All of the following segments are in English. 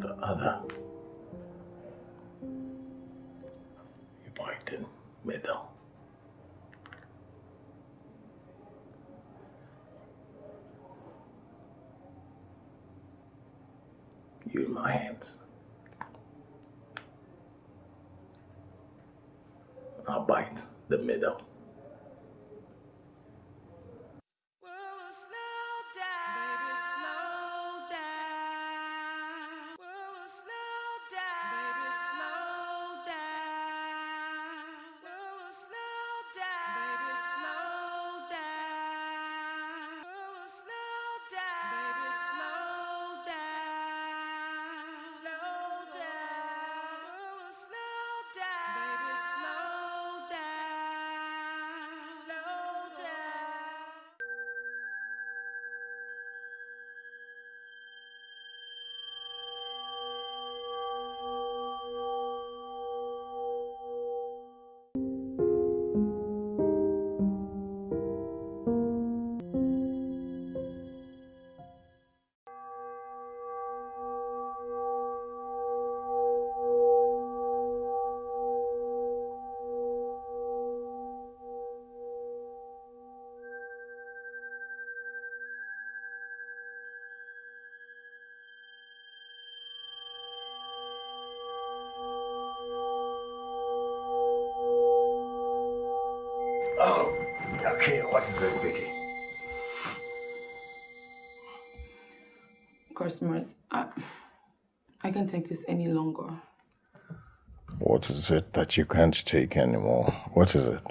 the other. You point in middle. You in my hands. I'll bite the middle. Cosmos, I, I can't take this any longer. What is it that you can't take anymore? What is it?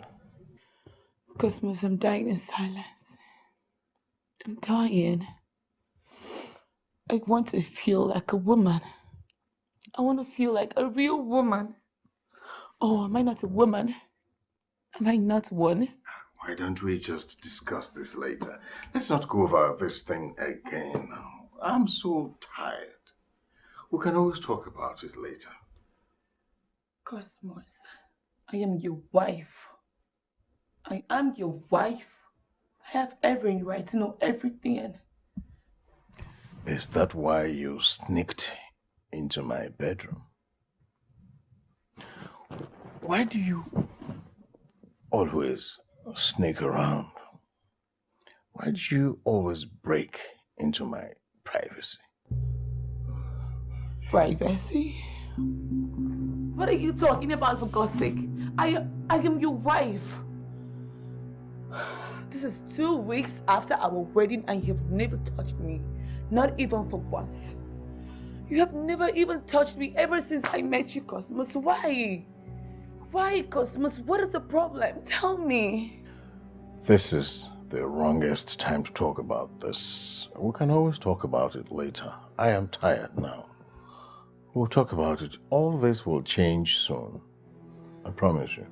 Cosmos, I'm dying in silence. I'm dying. I want to feel like a woman. I want to feel like a real woman. Oh, am I not a woman? Am I not one? Why don't we just discuss this later? Let's not go over this thing again. I'm so tired. We can always talk about it later. Cosmos, I am your wife. I am your wife. I have every right to know everything. Is that why you sneaked into my bedroom? Why do you always sneak around? Why do you always break into my privacy? Privacy? What are you talking about for God's sake? I, I am your wife. This is two weeks after our wedding and you have never touched me. Not even for once. You have never even touched me ever since I met you, Cosmos. Why? Why, Cosmos? What is the problem? Tell me. This is the wrongest time to talk about this. We can always talk about it later. I am tired now. We'll talk about it. All this will change soon. I promise you.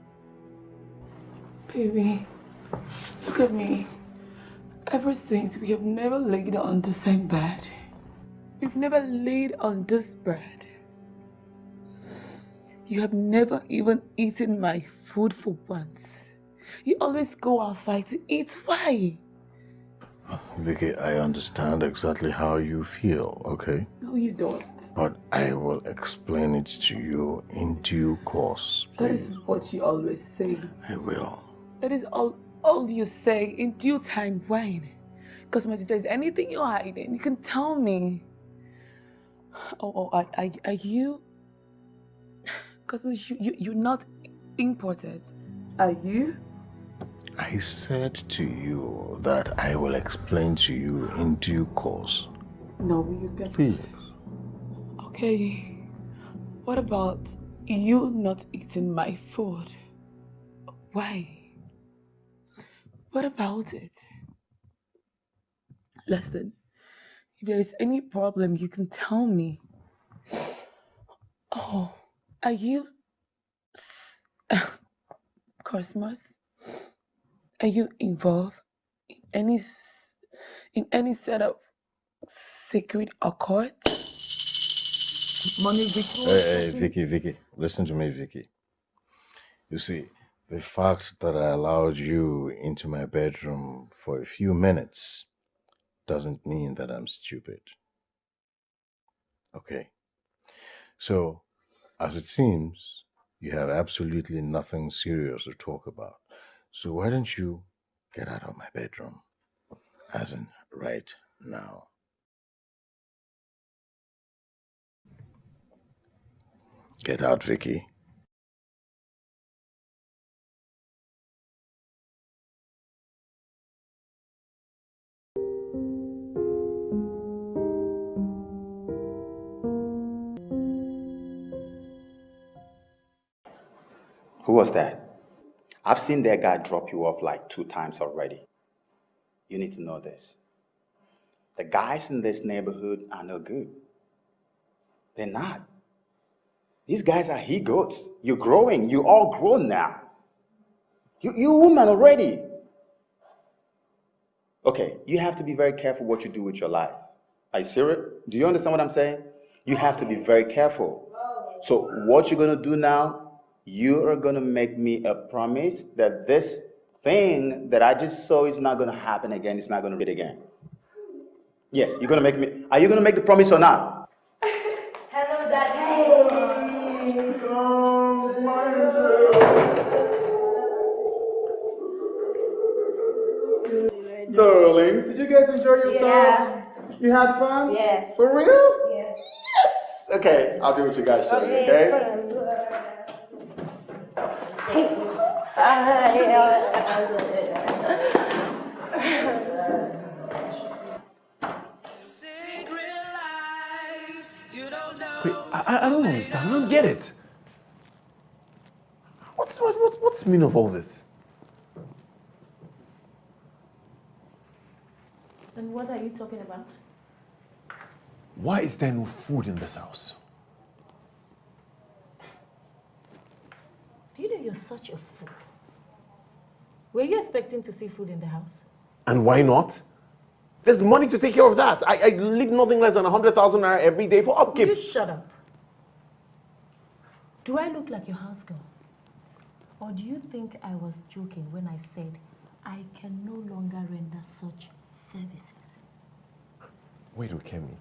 Baby, look at me. Ever since we have never laid on the same bed. We've never laid on this bed. You have never even eaten my food for once. You always go outside to eat. Why? Vicky, I understand exactly how you feel, okay? No, you don't. But I will explain it to you in due course. Please. That is what you always say. I will. That is all, all you say in due time when? Because if there's anything you're hiding, you can tell me. Oh, oh are, are, are you because you, you, you're not imported, are you? I said to you that I will explain to you in due course. No, you get Please. Okay. What about you not eating my food? Why? What about it? Listen, if there is any problem, you can tell me. Oh, are you Cosmos? Are you involved in any in any set of sacred occult? Money ritual? Hey, hey, Vicky, Vicky, listen to me, Vicky. You see, the fact that I allowed you into my bedroom for a few minutes doesn't mean that I'm stupid. Okay? So, as it seems, you have absolutely nothing serious to talk about. So, why don't you get out of my bedroom? As in, right now. Get out, Vicky. Who was that? I've seen that guy drop you off like two times already. You need to know this. The guys in this neighborhood are no good. They're not. These guys are he goats. You're growing. You're all grown now. You, you're a woman already. Okay, you have to be very careful what you do with your life. Are you serious? Do you understand what I'm saying? You have to be very careful. So, what you're going to do now, you are going to make me a promise that this thing that I just saw is not going to happen again. It's not going to repeat again. Yes, you're going to make me. Are you going to make the promise or not? Hello, Daddy. Darlings, did you guys enjoy yourselves? Yeah. You had fun? Yes. For real? Yes. Yes! Okay, I'll do what you guys show me, okay? Wait, I, I don't understand. I don't get it. What's, what, what, what's the meaning of all this? Then what are you talking about? Why is there no food in this house? Do you know you're such a fool? Were you expecting to see food in the house? And why not? There's money to take care of that. I, I leave nothing less than 100,000 naira every day for upkeep. you shut up? Do I look like your house girl? Or do you think I was joking when I said I can no longer render such services? Wait, Ukemi.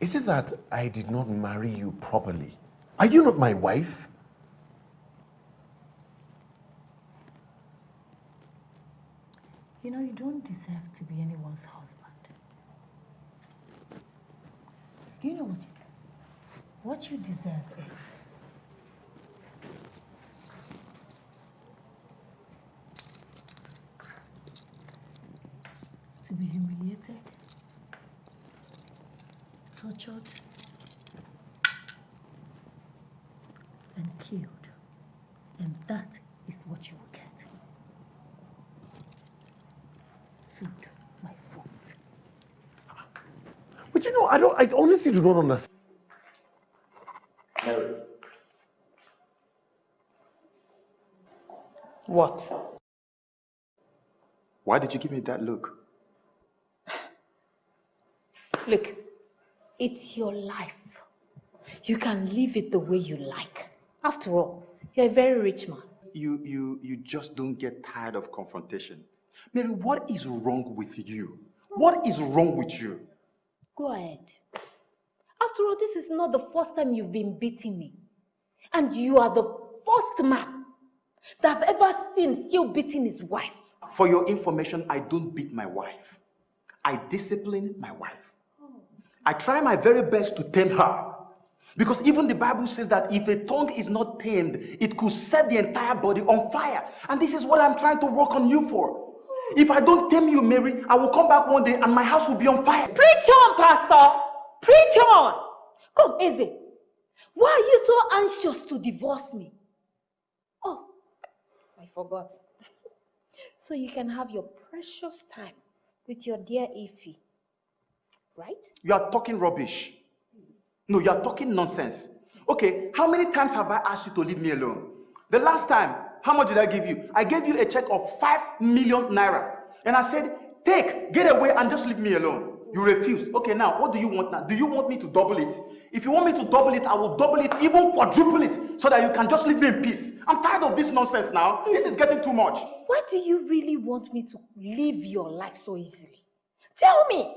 Is it that I did not marry you properly? Are you not my wife? You know, you don't deserve to be anyone's husband. You know what you What you deserve is to be humiliated, tortured, and killed. And that is what you will get. Food, my fault. But you know, I don't. I honestly do not understand. Mary, What? why did you give me that look? Look, it's your life. You can live it the way you like. After all, you're a very rich man. You, you, you just don't get tired of confrontation. Mary, what is wrong with you? What is wrong with you? Go ahead. After all, this is not the first time you've been beating me. And you are the first man that I've ever seen still beating his wife. For your information, I don't beat my wife. I discipline my wife. I try my very best to tame her. Because even the Bible says that if a tongue is not tamed, it could set the entire body on fire. And this is what I'm trying to work on you for. If I don't tame you, Mary, I will come back one day and my house will be on fire. Preach on, Pastor! Preach on! Come, Eze. Why are you so anxious to divorce me? Oh, I forgot. So you can have your precious time with your dear Ify. Right? You are talking rubbish. No, you are talking nonsense. Okay, how many times have I asked you to leave me alone? The last time, how much did I give you? I gave you a check of 5 million naira. And I said, take, get away and just leave me alone. You refused. Okay, now, what do you want now? Do you want me to double it? If you want me to double it, I will double it, even quadruple it, so that you can just leave me in peace. I'm tired of this nonsense now. This is getting too much. Why do you really want me to live your life so easily? Tell me.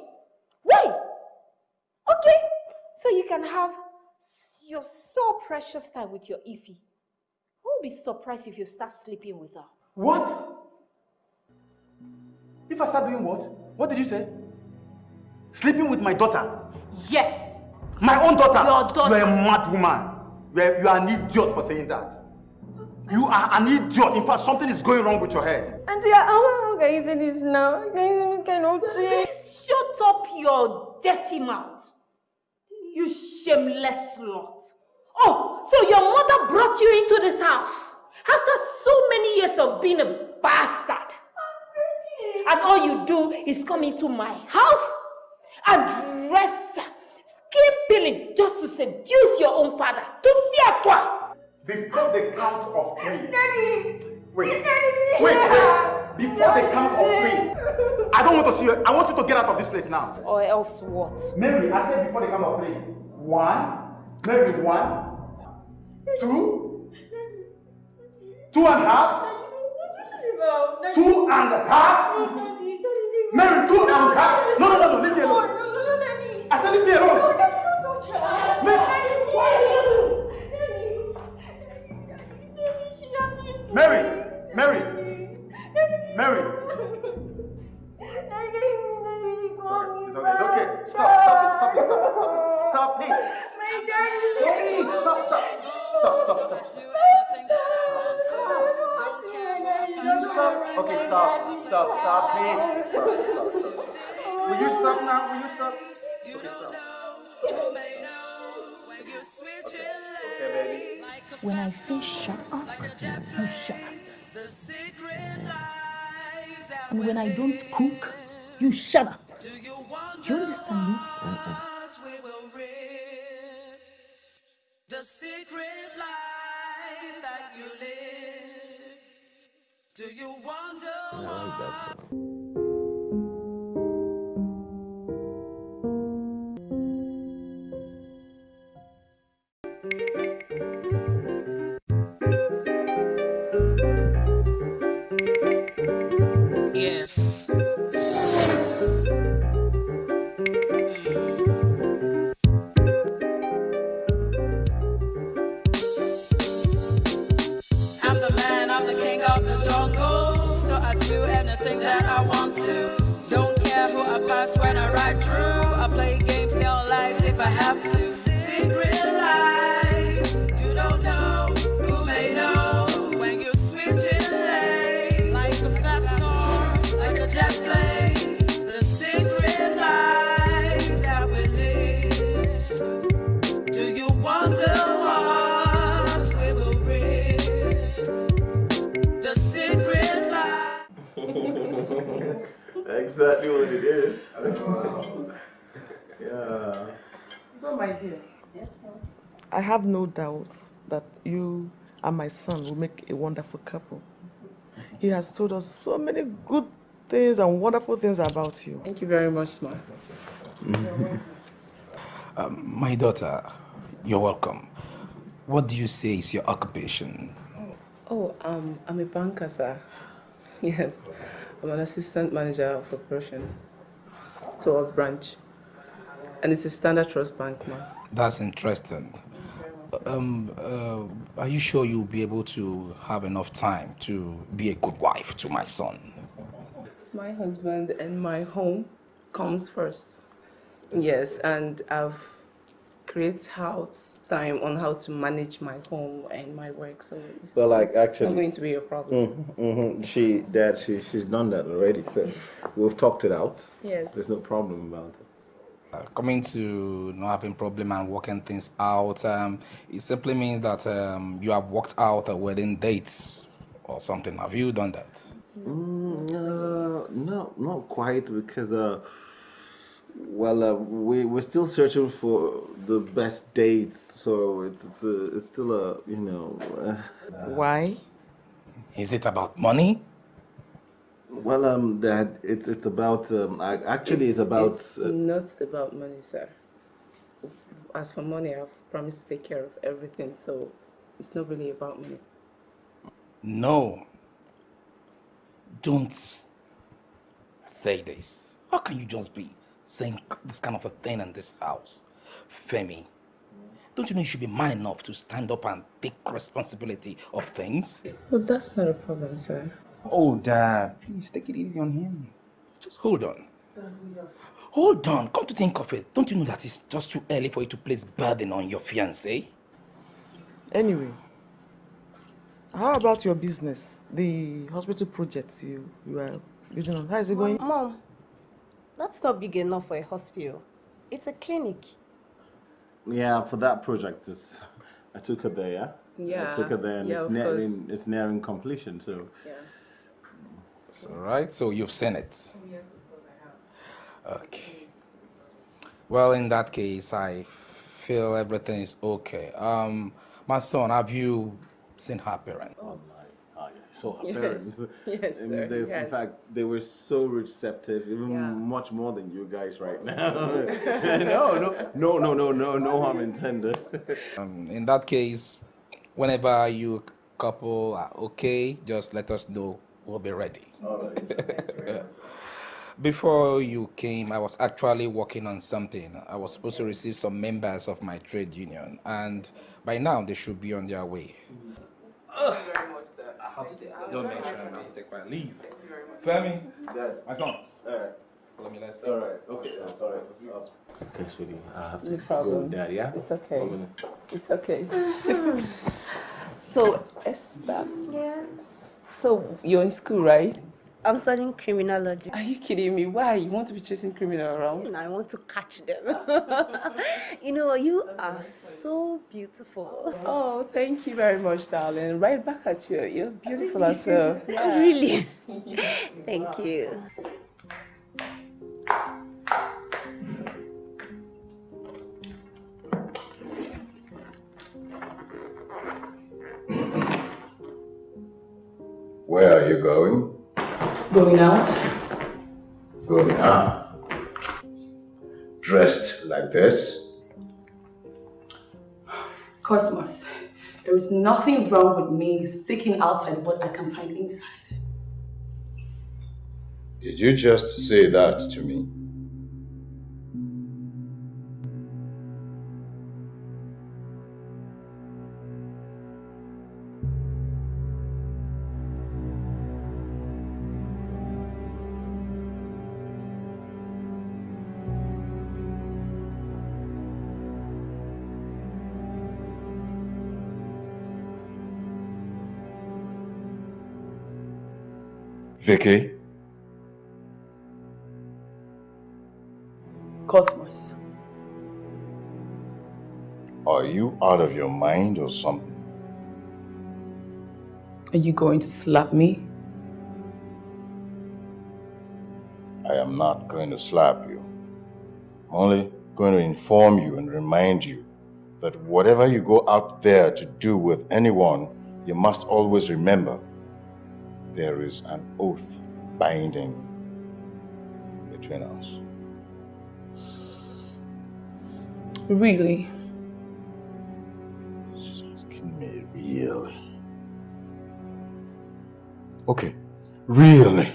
Why? Okay, so you can have your so precious time with your Ify. I will be surprised if you start sleeping with her. What? If I start doing what? What did you say? Sleeping with my daughter? Yes. My own daughter? Your daughter. You're a mad woman. You're, you are an idiot for saying that. You are an idiot. In fact, something is going wrong with your head. Auntie, how can you say this now? Can you cannot say? Please shut up your dirty mouth. You shameless slut. Oh, so your mother brought you into this house after so many years of being a bastard. And all you do is come into my house and dress skimpily just to seduce your own father. Tufiakwa? Before the count of three. Daddy! Wait. Daddy! Wait, wait. Before the count of three. I don't want to see you. I want you to get out of this place now. Or else what? Mary, I said before the count of three. One. Mary, one. Two. Two and a half. Two and a half. Mary, two and a half. No, no, no, no. Leave me alone. I said leave me alone. Okay, baby. When I say shut up, you shut up. And when I don't cook, you shut up. Do you understand me? Mm, mm. The secret life that you live. Do you wonder why? Yes. I'm the if I have to. Exactly what it is. yeah. So, my dear, yes. I have no doubt that you and my son will make a wonderful couple. He has told us so many good things and wonderful things about you. Thank you very much, ma. Um, my daughter, you're welcome. What do you say is your occupation? Oh, um, I'm a banker, sir. Yes, I'm an assistant manager of operation to our branch. And it's a standard trust bank, ma. That's interesting. Um, uh, are you sure you'll be able to have enough time to be a good wife to my son? My husband and my home comes first. Yes, and I've created out time on how to manage my home and my work, so it's, Well, like, it's actually- not going to be a problem. Mm-hmm. She, that she, she's done that already. So we've talked it out. Yes. There's no problem about it. Uh, coming to not having problem and working things out, um, it simply means that um, you have worked out a wedding date or something. Have you done that? Mm, uh, no, not quite because, uh, well, uh, we we're still searching for the best dates. So it's it's, a, it's still a you know. Uh, Why? Is it about money? Well, um, Dad, it's it's about um, I, actually it's, about It's uh, not about money, sir. As for money, I've promised to take care of everything, so it's not really about money. No. Don't say this. How can you just be saying this kind of a thing in this house? Femi, Don't you know you should be man enough to stand up and take responsibility of things? But that's not a problem, sir. Oh, Dad, please take it easy on him. Just hold on. Hold on. Come to think of it, don't you know that it's just too early for you to place burden on your fiancé? Anyway, how about your business? The hospital project you, you are building on. How is it going? Mom, that's not big enough for a hospital. It's a clinic. Yeah, for that project, is I took her there. Yeah. Yeah, I took her there, and yeah, it's of nearing it's nearing completion. So. Yeah. That's all right. So you've seen it. Yes, of course I have. Okay. Well, in that case, I feel everything is okay. Um, my son, have you seen her parents? Oh my, oh, yeah. So her Yes. parents. Yes, and sir, they, he has. In fact, they were so receptive, even Yeah. much more than you guys right now. no, no, no, no, no, no, no harm intended. Um, in that case, whenever you couple are okay, just let us know. We'll be ready. Before you came, I was actually working on something. I was supposed to receive some members of my trade union, and by now they should be on their way. Thank you very much, sir. I have to Thank you so don't much. mention I have to take my leave. Thank you very much. Femi, Dad. my son, Alright. follow me. Let's Alright. Okay. I'm sorry. Okay, sweetie. I have to No problem. go, Dad. Yeah. It's okay. It's okay. so, Esther. Yeah. So, you're in school, right? I'm studying criminology. Are you kidding me? Why? You want to be chasing criminal around? I want to catch them. you know, you are so beautiful. Oh, thank you very much, darling. Right back at you. You're beautiful as well. Yeah. Really? Thank you. Where are you going? Going out? Going out. Dressed like this? Cosmos, there is nothing wrong with me seeking outside what I can find inside. Did you just say that to me? Vicky? Cosmos, Are you out of your mind or something? are you going to slap me? I am not going to slap you. I'm only going to inform you and remind you that whatever you go out there to do with anyone, you must always remember there is an oath binding between us. Really? Asking me really? Okay, really?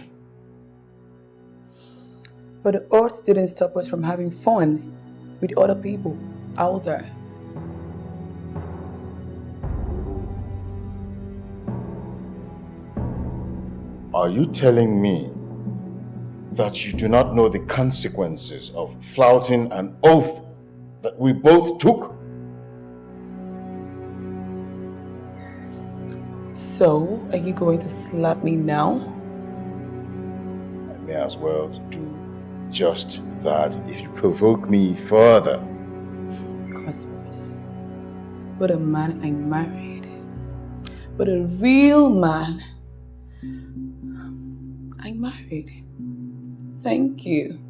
But the oath didn't stop us from having fun with other people out there. Are you telling me that you do not know the consequences of flouting an oath that we both took? So, are you going to slap me now? I may as well do just that if you provoke me further. Cosmos, but a man I married, but a real man I married. Thank you.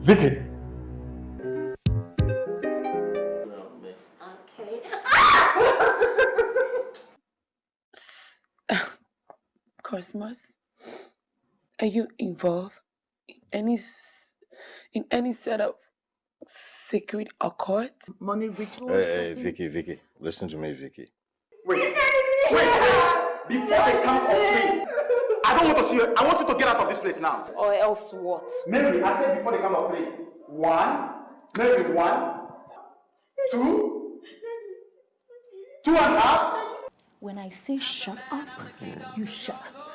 Vicky! Cosmos, are you involved in any s- in any set of sacred occult, money rituals? Hey, hey, Vicky, Vicky, listen to me, Vicky. Wait, wait, before they come of me, I don't want to see you. I want you to get out of this place now. Or else what? Mary, I said before the count of three. One, maybe one one, two, two and a half. When I say shut up, you shut up.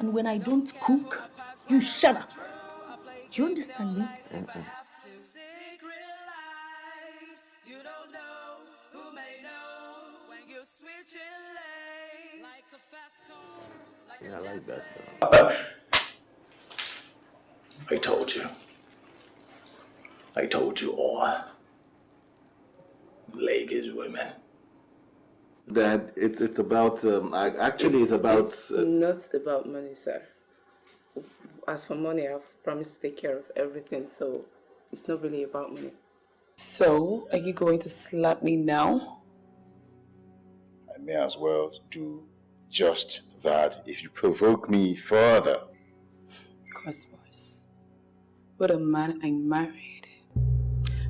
And when I don't cook, you shut up. Do you understand me? Yeah, I like that song. I told you. I told you all. Lagos women. Dad, it's it's about um, I, actually it's, about It's uh, not about money, sir. As for money, I've promised to take care of everything, so it's not really about money. So, are you going to slap me now? I may as well do just that if you provoke me further. Cosmos, what a man I married.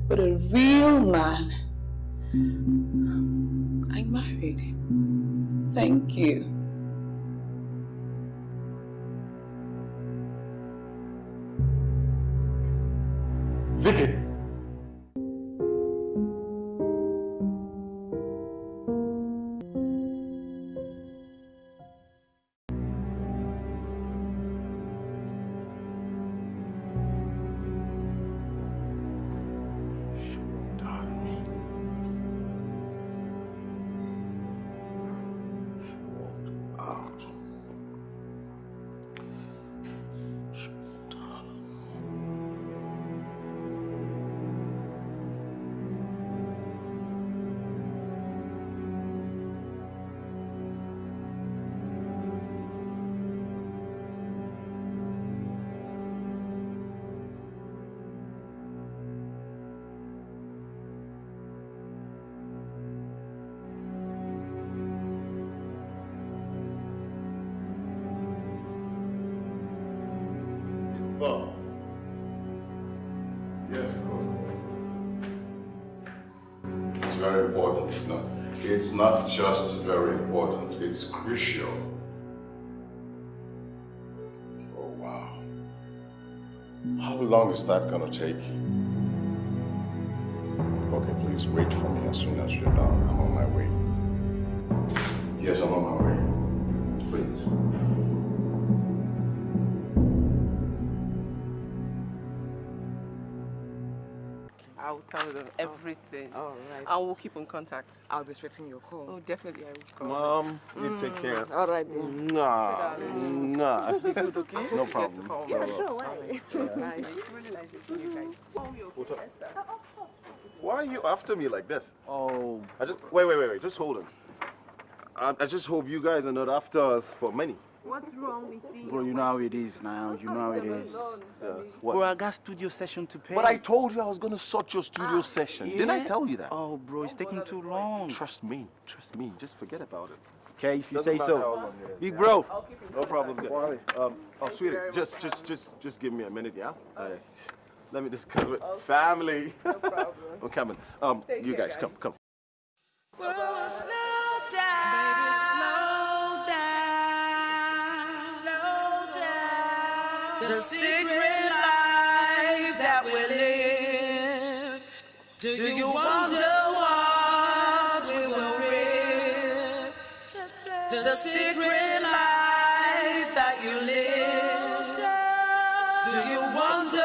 What a real man I married. Thank you. Vicky. How long is that gonna take? Okay, please wait for me as soon as you're done. I'm on my way. Yes, I'm on my way. Please. I'll tell them everything. All right. And we'll keep in contact. I'll be expecting your call. Oh, definitely, I will call. Mom, you take mm. care. All right then. Nah, nah. Be good, okay? No problem. to call Yeah, me. sure, why? It's really nice meeting you guys. Oh, you're We'll Esther. Why are you after me like this? Oh. I just wait, wait, wait, wait. Just hold on. I, I just hope you guys are not after us for money. What's wrong with you? Bro, you know how it is now. You know how it is. Yeah. Bro, I got studio session to pay. But I told you I was gonna sort your studio session. Didn't I tell you that? Oh, bro, it's taking too long. Trust me. Trust me. Just forget about it. Okay, if you Doesn't say so. long it is, Big yeah. bro. No problem. There. Um, oh, sweetie, just, just, just, just give me a minute, yeah? Uh, let me discuss with family. No problem. I'm coming. Um, Take you care, guys, come, come. Whoa, The secret lives that we live. Do you wonder what we will live? The secret life that you live. Do you wonder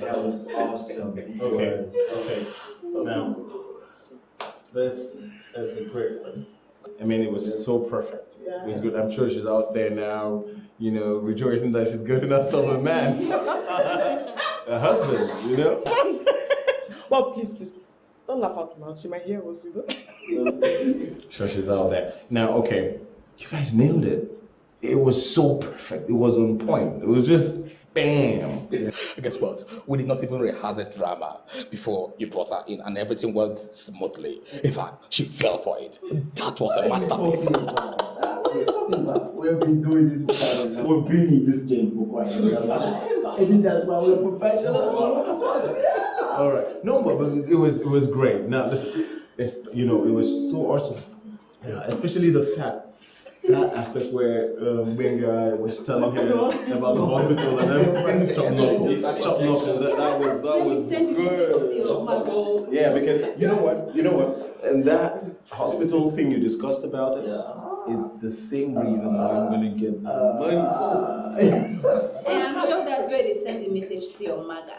guys. That was awesome. Okay, okay. Now, this is a great one. I mean, it was so perfect. It was good. I'm sure she's out there now, you know, rejoicing that she's good enough of a man, a husband, you know. well, please, please, please, don't laugh out loud. She might hear us, you know. Sure, she's out there. Now, okay, you guys nailed it. It was so perfect. It was on point. It was just bam. Guess what? We did not even rehearse a drama before you brought her in, and everything went smoothly. In fact, she fell for it. That was a masterpiece. We've been doing this for quite a while. We've been in this game for quite a while. I think that's why we're professionals. All right. No, but, but it was it was great. Now listen, it's, you know, it was so awesome. Yeah, especially the fact that aspect where um, Benga was telling him about the hospital and everything. Chop knuckle, chop knuckle. That, that was that was good. Yeah, because you know what, you know what, and that hospital thing you discussed about it is the same reason why I'm gonna get the money. And I'm sure that's where they sent a message to your mother.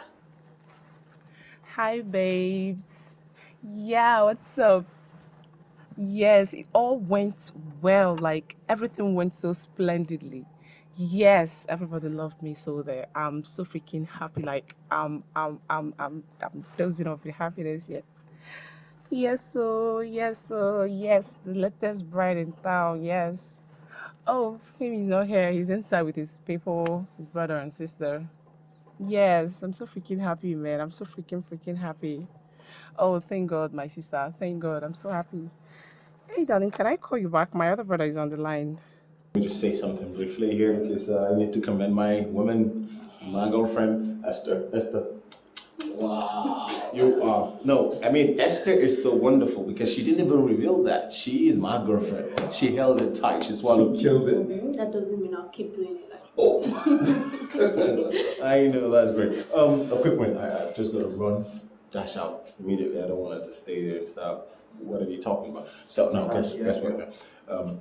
Hi, babes. Yeah, what's up? Yes, it all went well. Like everything went so splendidly. Yes, everybody loved me so there. I'm so freaking happy. Like I'm, I'm, I'm, I'm, I'm dozing off with happiness yet. Yes, so yes, so yes, the latest bride in town. Yes. Oh, Femi's not here. He's inside with his people, his brother and sister. Yes, I'm so freaking happy, man. I'm so freaking freaking happy. Oh, thank God, my sister. Thank God. I'm so happy. Hey, darling, can I call you back? My other brother is on the line. Let me just say something briefly here because uh, I need to commend my woman, my girlfriend, Esther. Esther. Wow. You are. No, I mean, Esther is so wonderful because she didn't even reveal that. She is my girlfriend. She held it tight. She swallowed, killed it. That doesn't mean I'll keep doing it like Oh. I know, that's great. Um, a quick one. I, I just got to run, dash out immediately. I don't want it to stay there and stop. What are you talking about? So, no, guess, guess what now? Um,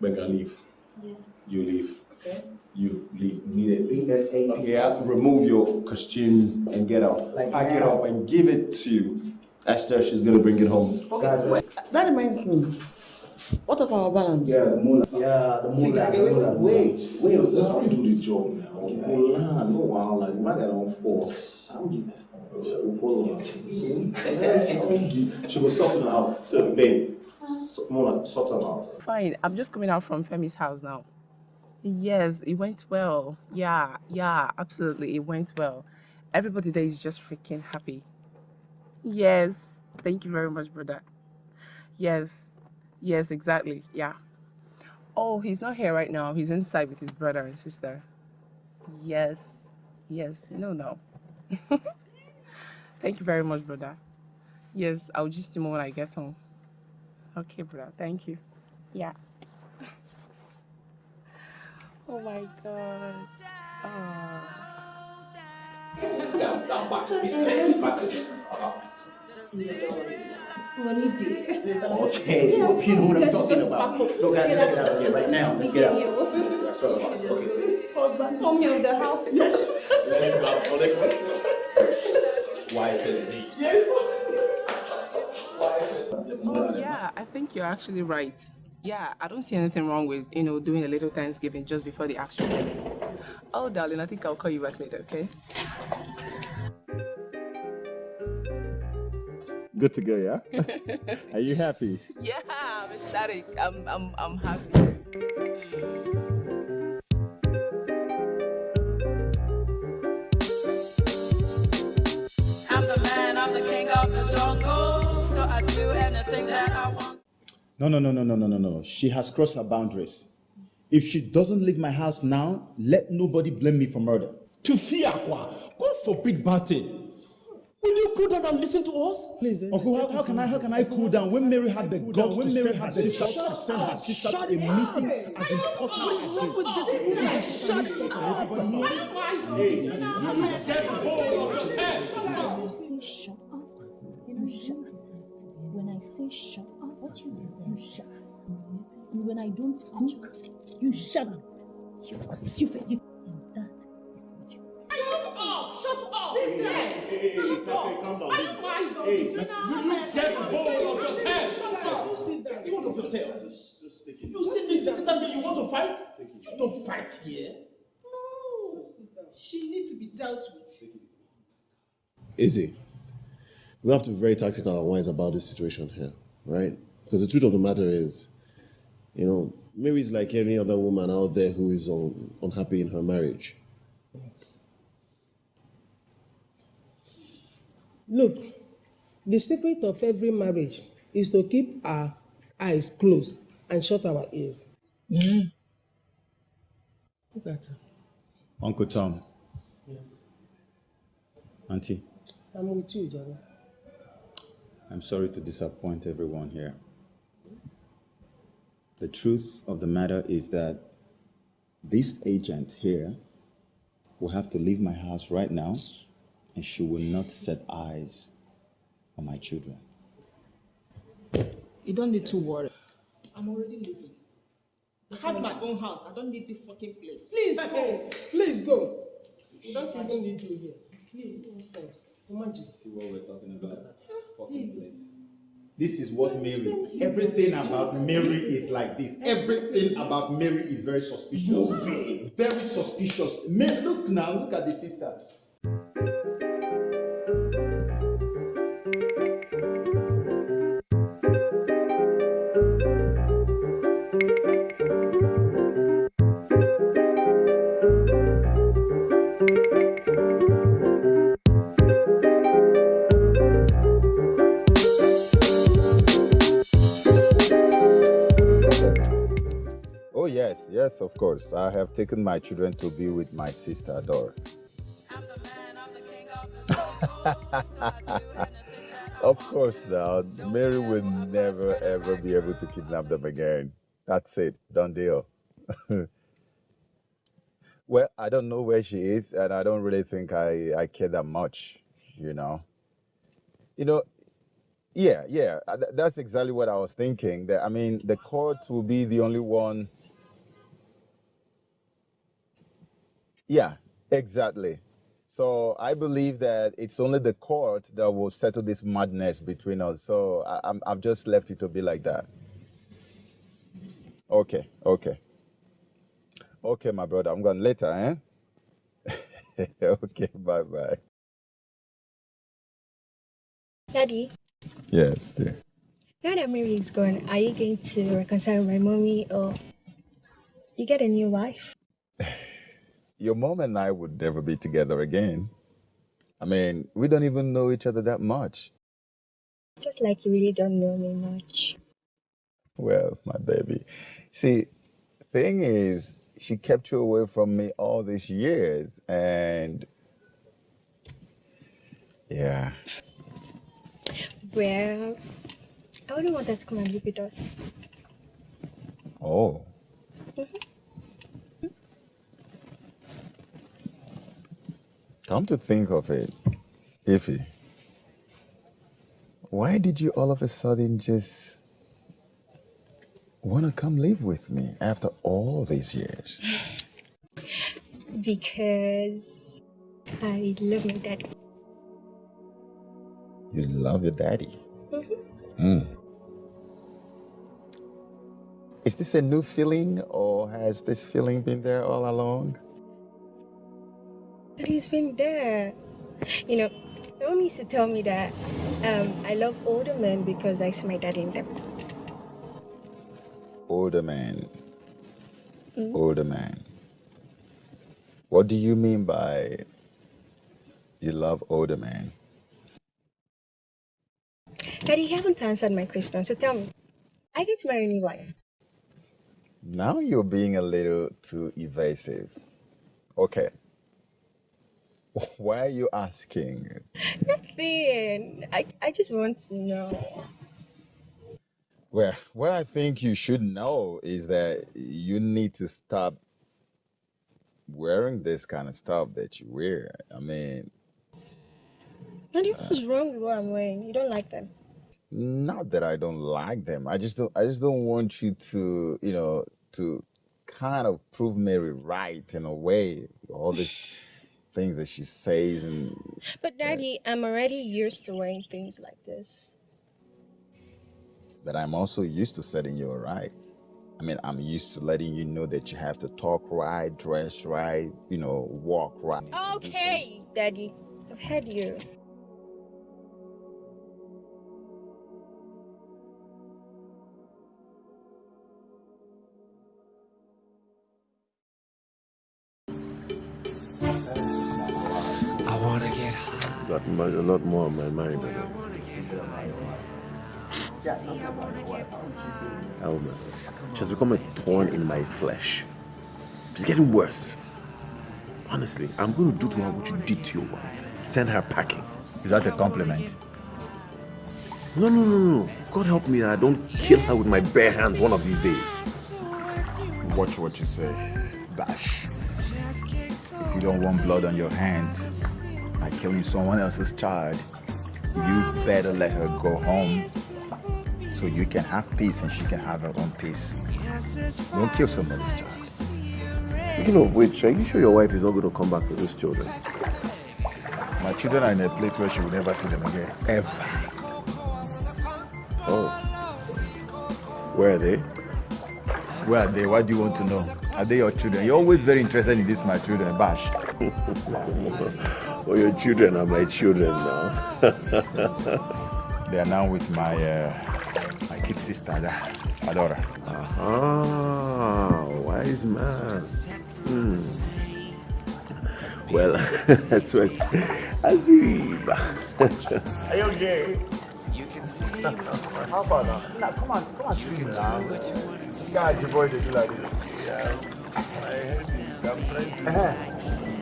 we're gonna leave. Yeah. You leave. Okay. You leave immediately. Yeah, remove your costumes and get out. Pack it up and give it to Esther. She's gonna bring it home. That reminds me. What about our balance? Yeah, the moon. Yeah, the See, moon. wait, wait, wait, wait, let's redo this job now. Hold on, no while like my guy on four. I'm giving this. Hold on. She was sorting out. So, babe, Mona, sort them out. Fine. I'm just coming out from Femi's house now. Yes, it went well. Yeah, yeah, absolutely. It went well. Everybody there is just freaking happy. Yes. Thank you very much, brother. Yes. Yes, exactly. Yeah. Oh, he's not here right now. He's inside with his brother and sister. Yes. Yes. No, no. Thank you very much, brother. Yes, I'll just him when I get home. Okay, brother. Thank you. Yeah. Oh my god. Oh. Now, now back to business. Back to business. Okay, you know what I'm talking about. Look, guys, let's get out of here right now. Let's get out. That's what I'm Okay. husband, mommy of the house. Yes. Let's go for the Wife indeed. Yes. Oh yeah, I think you're actually right. Yeah, I don't see anything wrong with, you know, doing a little Thanksgiving just before the actual action. Oh, darling, I think I'll call you back later, okay? Good to go, yeah? Are you happy? Yeah, I'm ecstatic. I'm, I'm, I'm happy. Of the jungle. So I do anything that I want. No, no, no, no, no, no, no, no. She has crossed her boundaries. If she doesn't leave my house now, let nobody blame me for murder. Tufiakwa, God forbid bad thing. Will you cool down and listen to us? Please, Uncle, how, how can I how can I cool down when Mary had the guts to send her sister to send her sister to a meeting as important What is wrong with this? Shut up! Hey, Get hold of yourself! You say shut up. You know, shut yourself to me. When I say shut up, what you deserve, you shut. And when I don't cook, you shut up. You are stupid. You, and that is what you Shut up! Shut up! Sit there! hey, hey, Shut hey, up! calm down, Are baby. you guys Hey, Sit let's- down. you- you Get hold of yourself! Shut up! Get hold of yourself! You see me sitting down here, you want to fight? You don't fight here. No! She needs to be dealt with. Easy. We have to be very tactical and wise about this situation here, right? Because the truth of the matter is, you know, Mary's like any other woman out there who is un- unhappy in her marriage. Look, the secret of every marriage is to keep our eyes closed and shut our ears. Mm-hmm. Look at her. Uncle Tom. Yes. Auntie, I'm with you, Jana. I'm sorry to disappoint everyone here. The truth of the matter is that this agent here will have to leave my house right now and she will not set eyes on my children. You don't need to worry. I'm already leaving. I have my own house. I don't need the fucking place. Please go. Please go. You don't even need you here. Please, nonsense. Imagine. See what we're talking about? Fucking place. This is what Mary, everything about Mary is like this. Everything about Mary is very suspicious. Very suspicious. Ma- look now, look at the sister. Of course. I have taken my children to be with my sister, Dora. of course, now, Mary will never ever be able to kidnap them again. That's it, done deal. well, I don't know where she is, and I don't really think I, I care that much, you know. You know, yeah, yeah, uh, that's exactly what I was thinking. That I mean, the court will be the only one. Yeah, exactly. So I believe that it's only the court that will settle this madness between us. So I, I'm, I've just left it to be like that. Okay, okay, okay, my brother. I'm going later, eh? okay, bye bye. Daddy, Yes, dear. now that Mary is gone, are you going to reconcile with my mommy or you get a new wife? Your mom and I would never be together again. I mean, we don't even know each other that much. Just like you really don't know me much. Well, my baby. See, thing is, she kept you away from me all these years, and yeah, Well, I wouldn't want her to come and live with us. oh, mm-hmm. Come to think of it, Ify, why did you all of a sudden just want to come live with me after all these years? Because I love my daddy. You love your daddy. Mhm. Mm. Is this a new feeling, or has this feeling been there all along? But he's been there. You know, my mom used to tell me that um, I love older men because I see my daddy in them. Older man, Mm. older man. What do you mean by you love older men? Daddy, you haven't answered my question, so tell me, I get to marry anyone. Now you're being a little too evasive. Okay. Why are you asking? Nothing. I, I just want to know. Well, what I think you should know is that you need to stop wearing this kind of stuff that you wear. I mean, Daddy, uh, what's wrong with what I'm wearing? You don't like them. not that I don't like them. I just don't I just don't want you to, you know, to kind of prove Mary right in a way. All these things that she says and But Daddy, I'm already used to wearing things like this. but I'm also used to setting you right. I mean, I'm used to letting you know that you have to talk right, dress right, you know, walk right. Okay, Daddy. I've had you. Got a lot more on my mind. Elma, she has become a thorn in my flesh. It's getting worse. Honestly, I'm going to do to her what you did to your wife. Send her packing. Is that a compliment? No, no, no, no. God help me I don't kill her with my bare hands one of these days. Watch what you say, Bash. If you don't want blood on your hands by killing someone else's child, you better let her go home so you can have peace and she can have her own peace. Don't kill somebody's child. Speaking of which, are you sure your wife is not going to come back with those children? My children are in a place where she will never see them again, ever. Oh. Where are they? Where are they? What do you want to know? Are they your children? You're always very interested in this, my children, Bash. oh, your children are my children now. they are now with my uh, my kid sister, Adora. Ah, wise man. Hmm. Well, that's what Azib. Are you okay? How about now? Now, come on, come on, swim now. God, your boy, they do like this. Yeah. I heard it. I'm trying to.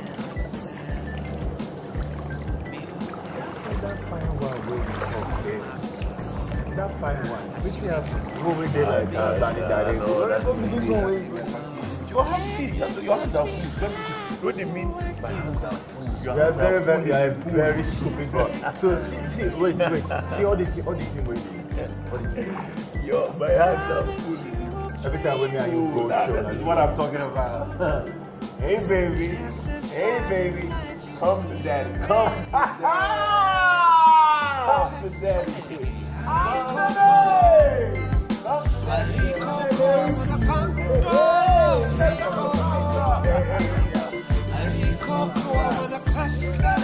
That fine one where you talk, eh? That fine one. Which you have over there like that, Danny Daddy. Go to this one. Your hands, see, so your hands are full. What do you mean? My hands are full. You are very, very, you are a very stupid. So, see, wait, wait. See all the, all the thing waiting. Yo, my hands are full. Every time when me and you go show, that's what I'm talking about. hey, baby. Hey, baby. Come to daddy. Come to daddy. Come to daddy. Come to daddy.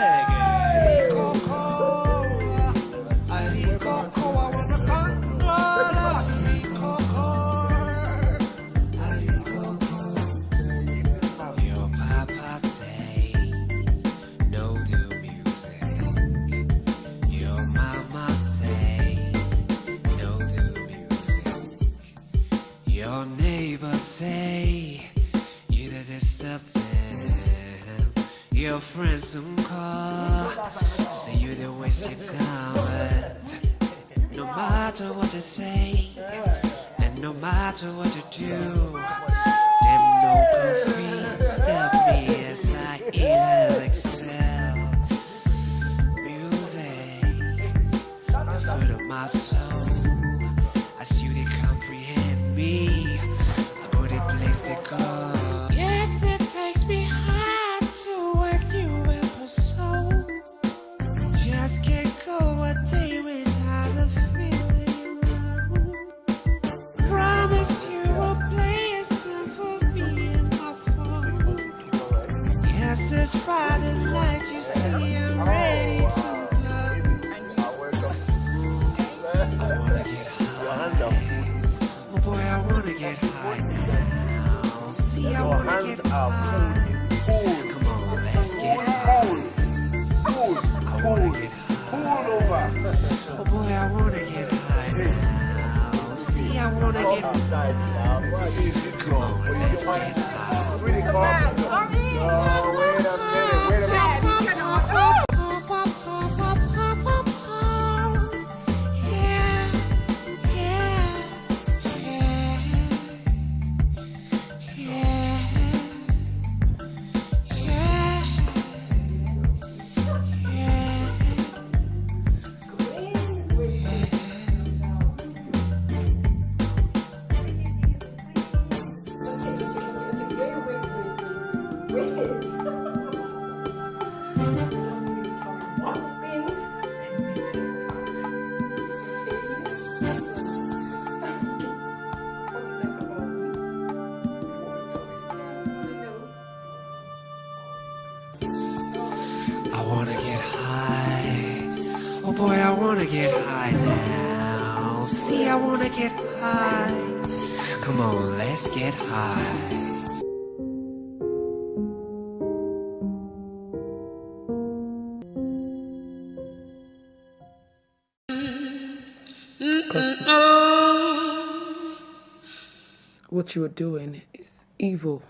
What you are doing is evil.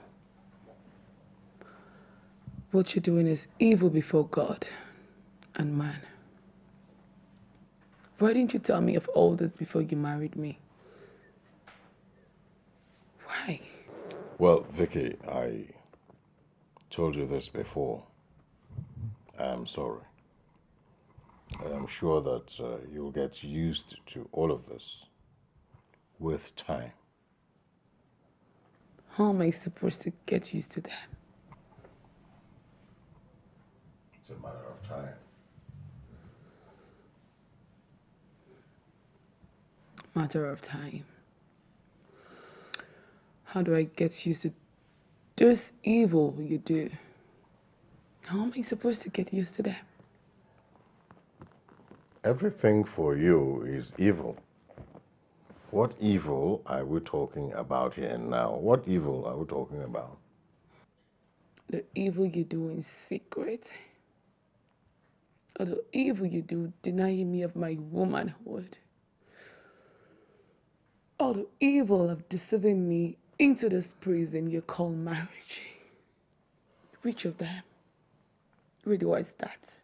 What you're doing is evil before God and man. Why didn't you tell me of all this before you married me? Why? Well, Vicky, I told you this before. I am sorry. I am sure that uh, you'll get used to all of this with time. How am I supposed to get used to that? It's a matter of time. Matter of time. How do I get used to this evil you do? How am I supposed to get used to that? Everything for you is evil. What evil are we talking about here and now? What evil are we talking about? The evil you do in secret. Or the evil you do denying me of my womanhood. Or the evil of deceiving me into this prison you call marriage. Which of them? Where do I start?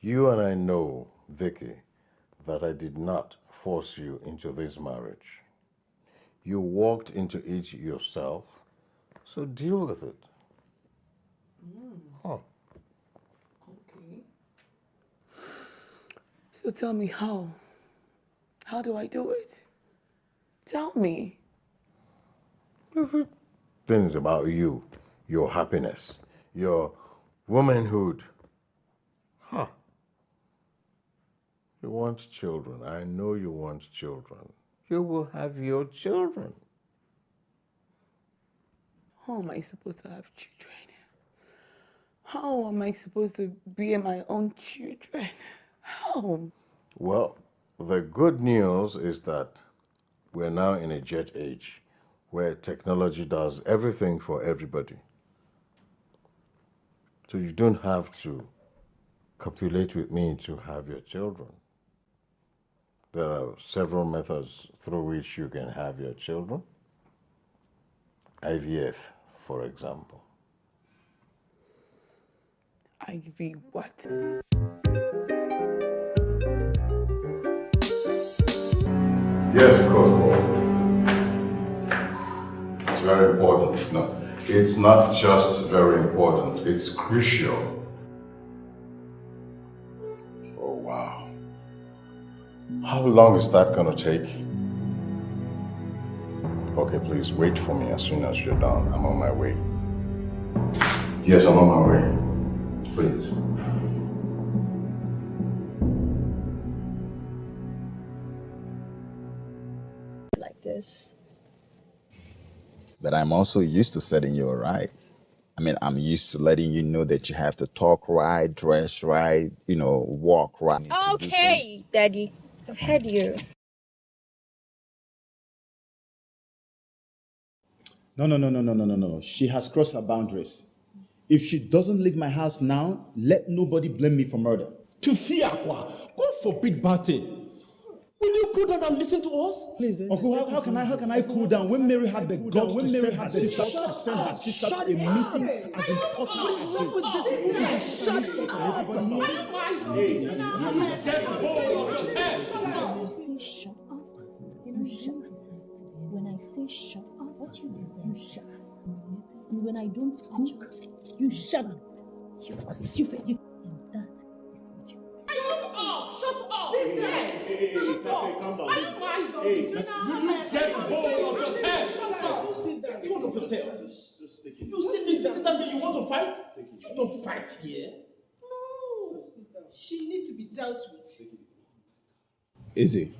You and I know, Vicky, that I did not force you into this marriage. You walked into it yourself, so deal with it. Hmm. Huh. Okay. So tell me how. How do I do it? Tell me. Things about you, your happiness, your womanhood. Huh. You want children. I know you want children. You will have your children. How am I supposed to have children? How am I supposed to be my own children? How? Well, the good news is that we're now in a jet age where technology does everything for everybody. So you don't have to copulate with me to have your children. There are several methods through which you can have your children. IVF, for example. IV what? Yes, of course, Paul. It's very important. No, it's not just very important, it's crucial. How long is that gonna take? Okay, please wait for me as soon as you're done. I'm on my way. Yes, I'm on my way. Please. like this. But I'm also used to setting you right. I mean, I'm used to letting you know that you have to talk right, dress right, you know, walk right. Okay, Daddy. I've had you. No, no, no, no, no, no, no, no. She has crossed her boundaries. If she doesn't leave my house now, let nobody blame me for murder. To fear. God forbid bad thing. Will you cool down and listen to us? Please. Eh? Uncle, how, how can I how can I cool down when Mary had the guts to send her sister to send her sister to a meeting as important What is wrong with this woman? Shut up. Get hold of yourself. You shut up. You know, you deserve to be. When I say shut up, what you deserve, you shut up. And when I don't cook, you shut up. You are stupid. You, and that is what you Shut up! Shut up! Sit there. Hey, hey, Shut up! Are you guys on Hey, this? let's- Get hold of yourself! Shut up. Don't sit down. Hold of yourself. Just take You see me sitting down here, you want to fight? You don't fight here? No. She needs to be dealt with. Easy.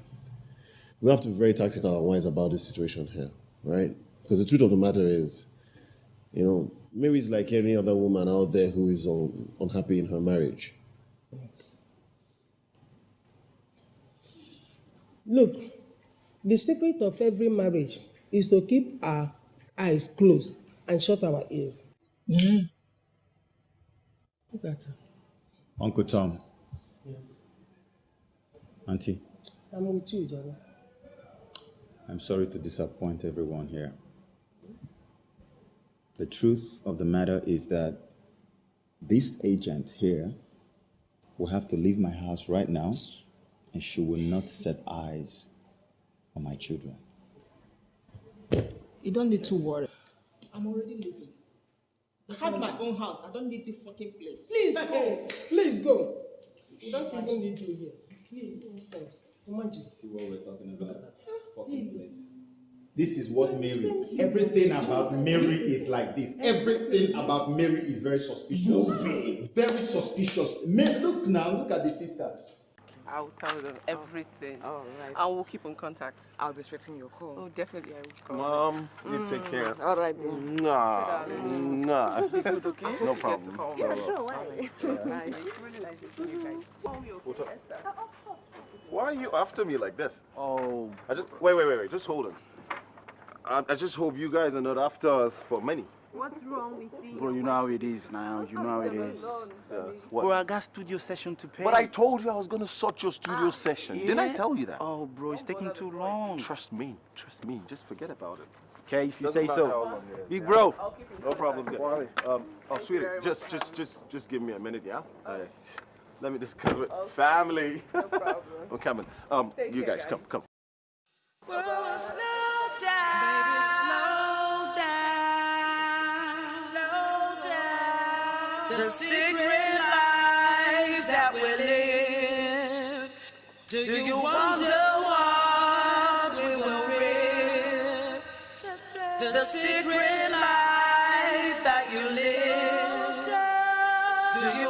We have to be very tactical and wise about this situation here, right? Because the truth of the matter is, you know, Mary's like any other woman out there who is un- unhappy in her marriage. Look, the secret of every marriage is to keep our eyes closed and shut our ears. Yeah. Look at her. Uncle Tom. Yes. Auntie, I'm with you, Jana. I'm sorry to disappoint everyone here. The truth of the matter is that this agent here will have to leave my house right now and she will not set eyes on my children. You don't need to worry. I'm already leaving. I have my own house. I don't need the fucking place. Please go. Please go. You don't even need you here. Please, nonsense. Imagine. See what we're talking about? Fucking place. This is what Mary, everything about Mary is like this. Everything about Mary is very suspicious. Very suspicious. Mary, look now, look at the sisters. I'll tell them everything. All right. And we'll keep in contact. I'll be expecting your call. Oh, definitely I will call. Mom, you mm. take care. All right then. Nah, nah. Be good, okay? No You get problem. to call Yeah, me. sure, why? Nice. It's really nice meeting you guys. Oh, you're What okay, up? Esther? Why are you after me like this? Oh. I just wait, wait, wait, wait. Just hold on. I, I just hope you guys are not after us for money. What's wrong with you? Bro, you know how it is now. You know how it is. Yeah. What? Bro, I got studio session to pay. But I told you I was gonna sort your studio session. Didn't I tell you that? Oh, bro, it's taking too long. Trust me. Trust me. Just forget about it. Okay, if you Doesn't say so. long it is, Big yeah. bro. No problem. Yeah. Um, oh, sweetie, just, just, just, just give me a minute, yeah? Uh, let me discuss with family. No problem. I'm coming. Um, Take you care, guys, come, come. Whoa, slow down. Baby, slow down. Slow down. The secret lives that we live. Do you wonder what we will live? The secret life that you live. Do you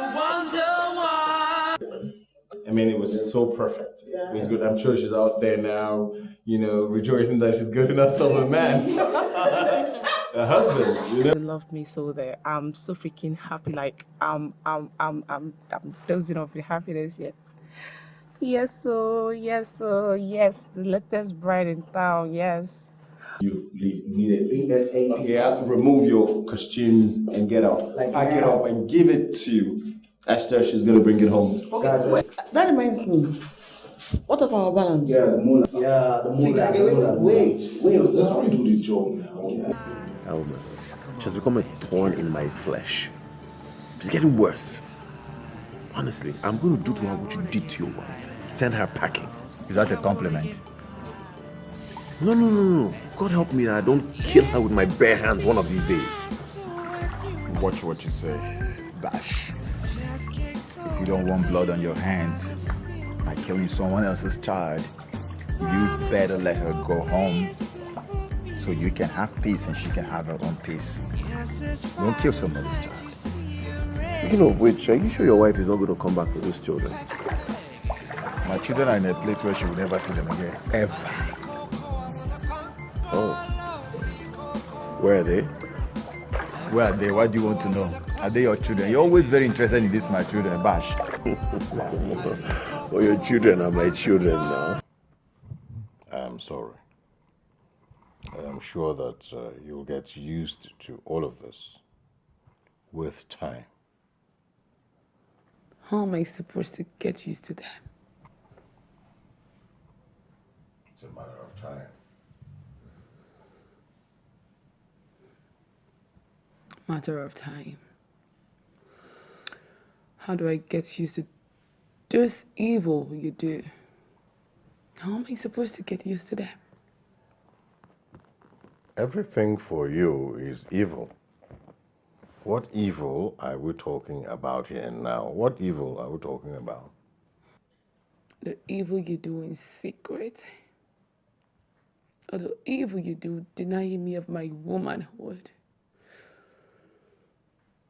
wonder what? I mean, it was so perfect. It was good. I'm sure she's out there now, you know, rejoicing that she's good enough of a man. a husband, you know? They love me so that I'm so freaking happy. Like I'm I'm I'm I'm I'm dozing off with happiness yet. Yes, so yes, so yes, the latest bride in town, yes. You leave immediately. ASAP. Yeah, remove your costumes and get out. Pack it up and give it to Esther. She's gonna bring it home. Okay. That reminds me. What of our balance? Yeah, the moolah. Yeah, the See, moolah, wait, the wait, moolah. wait, wait, let's redo this job now. Alma, she has become a thorn in my flesh. It's getting worse. Honestly, I'm going to do to her what you did to your wife. Send her packing. Is that a compliment? No, no, no, no. God help me that I don't kill her with my bare hands one of these days. Watch what you say, Bash. You don't want blood on your hands by killing someone else's child, you better let her go home so you can have peace and she can have her own peace. Don't kill somebody's child. Speaking of which, are you sure your wife is not going to come back for those children? My children are in a place where she will never see them again. Ever. Oh. Where are they? Where are they? What do you want to know? Are they your children? You're always very interested in this, my children, Bash. oh, your children are my children now. I'm sorry. I am sure that uh, you'll get used to all of this with time. How am I supposed to get used to that? It's a matter of time. Matter of time. How do I get used to this evil you do? How am I supposed to get used to that? Everything for you is evil. What evil are we talking about here and now? What evil are we talking about? The evil you do in secret. Or the evil you do denying me of my womanhood.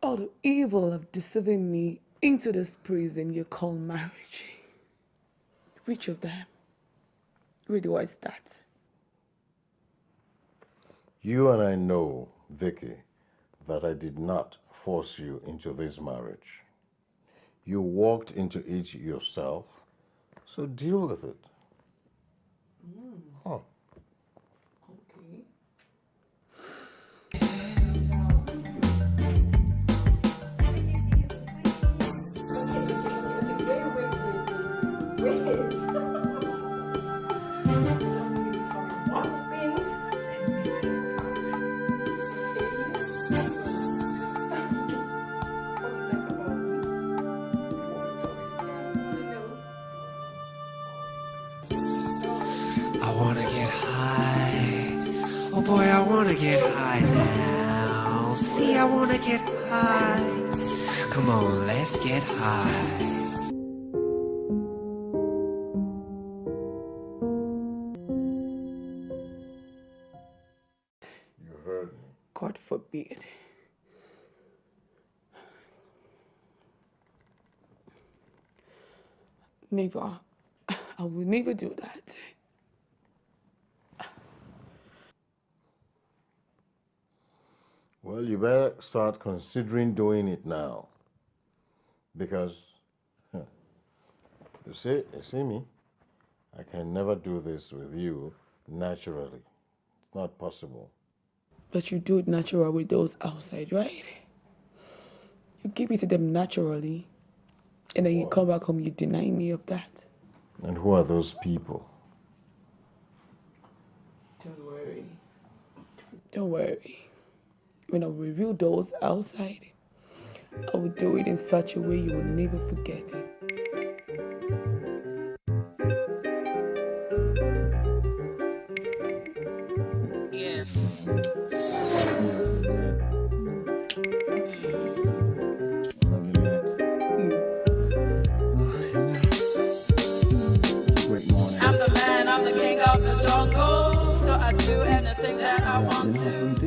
Or the evil of deceiving me into this prison you call marriage. Which of them? Where do I start? You and I know, Vicky, that I did not force you into this marriage. You walked into it yourself, so deal with it. Huh. Get high now. See, I wanna get high. Come on, let's get high. You heard me. God forbid. Never. I will never do that. Well, you better start considering doing it now. Because, huh, you see, you see me? I can never do this with you naturally. It's not possible. But you do it natural with those outside, right? You give it to them naturally. And then you come back home, you deny me of that. And who are those people? Don't worry. Don't worry. When I reveal those outside, I will do it in such a way you will never forget it. Yes. I'm the man, I'm the king of the jungle. So I do anything that I want to.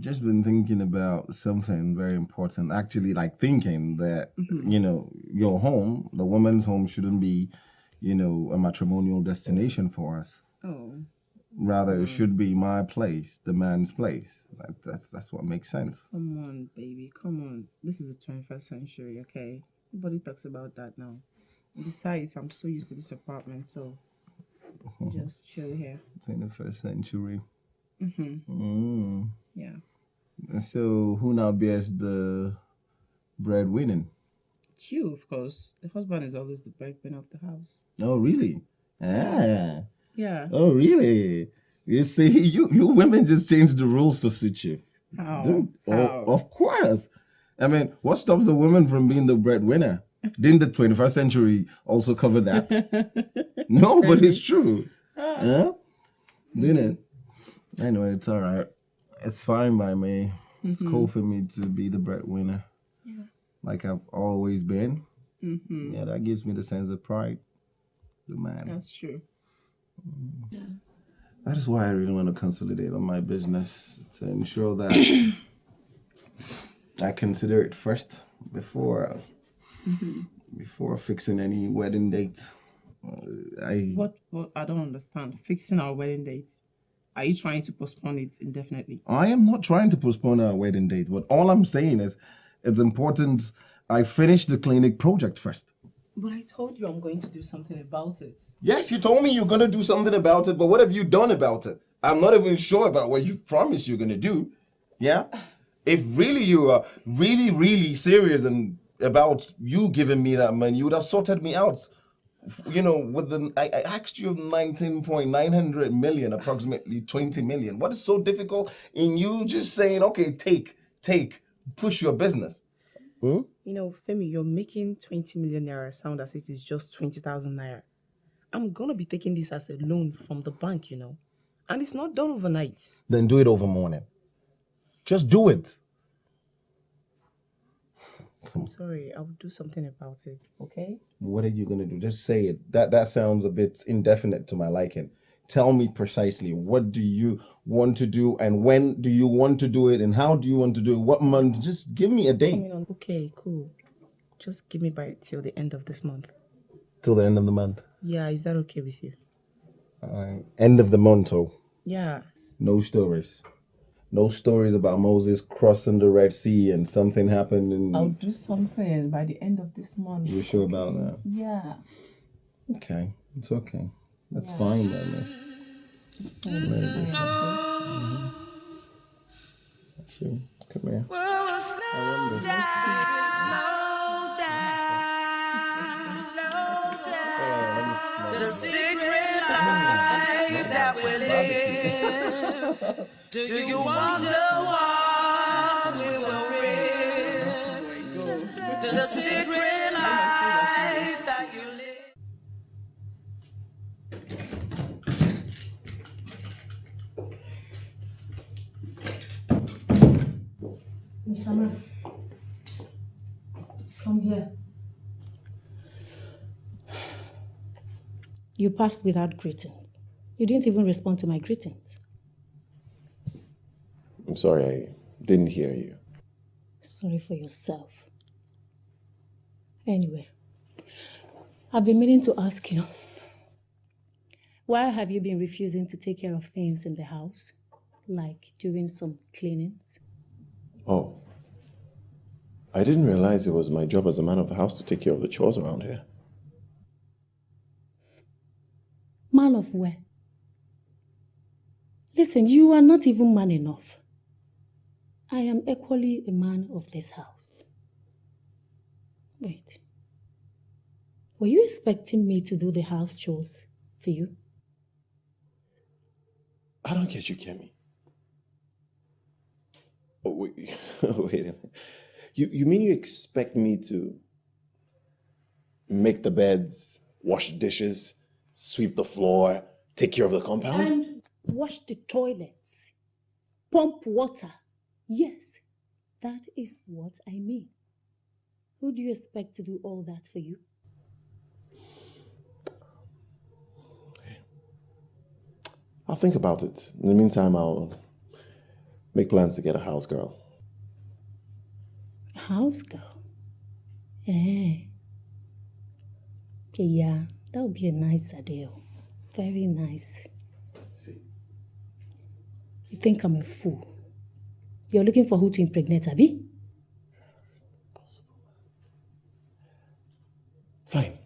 Just been thinking about something very important. Actually, like thinking that Mhm. you know your home, the woman's home, shouldn't be, you know, a matrimonial destination for us. Oh. Rather, it should be my place, the man's place. That, that's that's what makes sense. Come on, baby. Come on. This is the 21st century, okay? Nobody talks about that now. Besides, I'm so used to this apartment, so just chill here. Twenty first century. Mm-hmm. Mm. Yeah. So who now bears the breadwinning? It's you, of course. The husband is always the breadwinner of the house. Oh, really? Ah. Yeah. Oh, really? You see, you you women just change the rules to suit you. How? Dude, oh, of course. I mean, what stops the woman from being the breadwinner? Didn't the 21st century also cover that? no, but it's true. Yeah? Didn't it? Anyway, it's all right. It's fine by me. It's Mhm. cool for me to be the breadwinner, Yeah. like I've always been. Mm-hmm. Yeah, that gives me the sense of pride. The man. That's true. Yeah. That is why I really want to consolidate on my business to ensure that I consider it first before Mhm. before fixing any wedding date. Uh, I What, what? I don't understand. Fixing our wedding dates. Are you trying to postpone it indefinitely? I am not trying to postpone our wedding date, but all I'm saying is it's important I finish the clinic project first. But I told you I'm going to do something about it. Yes, you told me you're gonna do something about it, but what have you done about it? I'm not even sure about what you promised you're gonna do. Yeah? If really you are really, really serious and about you giving me that money, you would have sorted me out. You know, with the I, I asked you 19.900 million, approximately 20 million. What is so difficult in you just saying, okay, take, take, push your business? Hmm? You know, Femi, you're making 20 million naira sound as if it's just 20,000 naira. I'm gonna be taking this as a loan from the bank, you know. And it's not done overnight. Then do it over morning. Just do it. I'm sorry, I will do something about it, okay? What are you gonna do? Just say it. That that sounds a bit indefinite to my liking. Tell me precisely what do you want to do and when do you want to do it and how do you want to do it? What month? Just give me a date Coming on- Okay, cool. Just give me by till the end of this month. till the end of the month. Yeah, is that okay with you? Alright. End of the month, oh. Yeah. No stories. No stories about Moses crossing the Red Sea and something happened and I'll do something by the end of this month. you sure about that? Yeah. Okay. It's okay. That's Yeah. fine by me. Maybe. See, mm-hmm. come here. I wonder. Oh, the secret that we live. Do you wonder what we will live? The secret life that you live. Miss come here. You passed without greeting. You didn't even respond to my greetings. I'm sorry, I didn't hear you. Sorry for yourself. Anyway, I've been meaning to ask you why have you been refusing to take care of things in the house, like doing some cleanings? Oh. I didn't realize it was my job as a man of the house to take care of the chores around here. Man of where? Listen, you are not even man enough. I am equally a man of this house. Wait. Were you expecting me to do the house chores for you? I don't get you, Kemi. Oh, wait, oh, wait a minute. You, you mean you expect me to make the beds, wash dishes, sweep the floor, take care of the compound? And wash the toilets, pump water. Yes, that is what I mean. Who do you expect to do all that for you? I'll think about it. In the meantime, I'll make plans to get a house girl. House girl? Eh. Okay, yeah, that would be a nice idea. Very nice. See. You think I'm a fool? You're looking for who to impregnate, Abby? Fine.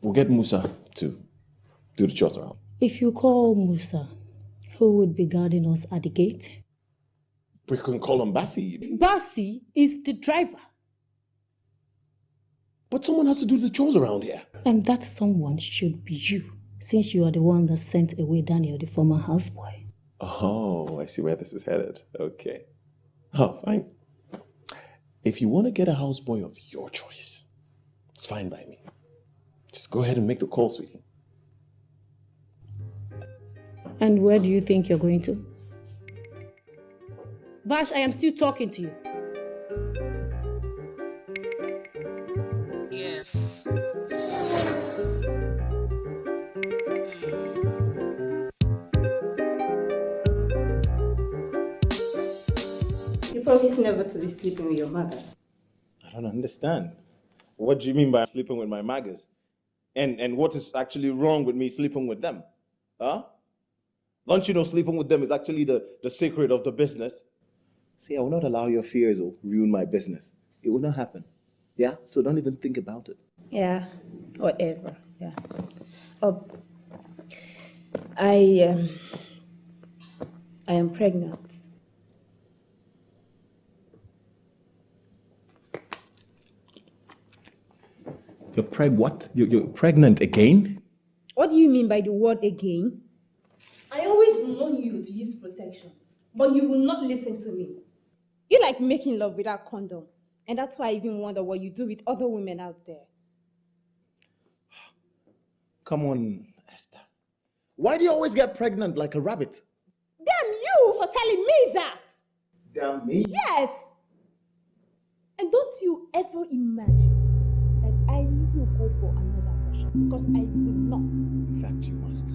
We'll get Musa to do the chores around. If you call Musa, who would be guarding us at the gate? We can call him Bassi. Bassi is the driver. But someone has to do the chores around here. And that someone should be you, since you are the one that sent away Daniel, the former houseboy. Oh, I see where this is headed. Okay. Oh, fine. If you want to get a houseboy of your choice, it's fine by me. Just go ahead and make the call, sweetie. And where do you think you're going to? Bash, I am still talking to you. You promised never to be sleeping with your mothers. I don't understand. What do you mean by sleeping with my maggers? And and what is actually wrong with me sleeping with them? Huh? Don't you know sleeping with them is actually the, the secret of the business? See, I will not allow your fears to ruin my business. It will not happen. Yeah? So don't even think about it. Yeah, whatever. Yeah. Oh, I um, I am pregnant. You're preg what? You're, you're pregnant again? What do you mean by the word again? I always warn you to use protection, but you will not listen to me. You like making love without condom, and that's why I even wonder what you do with other women out there. Come on, Esther. Why do you always get pregnant like a rabbit? Damn you for telling me that! Damn me? Yes! And don't you ever imagine because I will not. In fact, you must.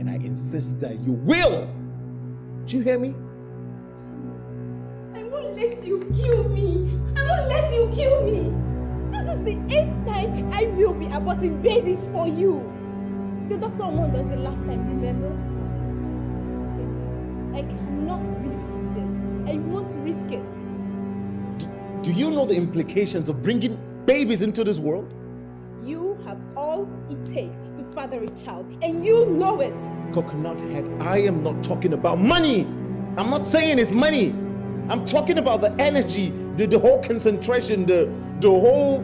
And I insist that you will! Do you hear me? I won't let you kill me. I won't let you kill me. This is the eighth time I will be aborting babies for you. The doctor warned us the last time, remember? I cannot risk this. I won't risk it. Do you know the implications of bringing babies into this world? You have all it takes to father a child, and you know it. Coconut head, I am not talking about money. I'm not saying it's money. I'm talking about the energy, the, the whole concentration, the the whole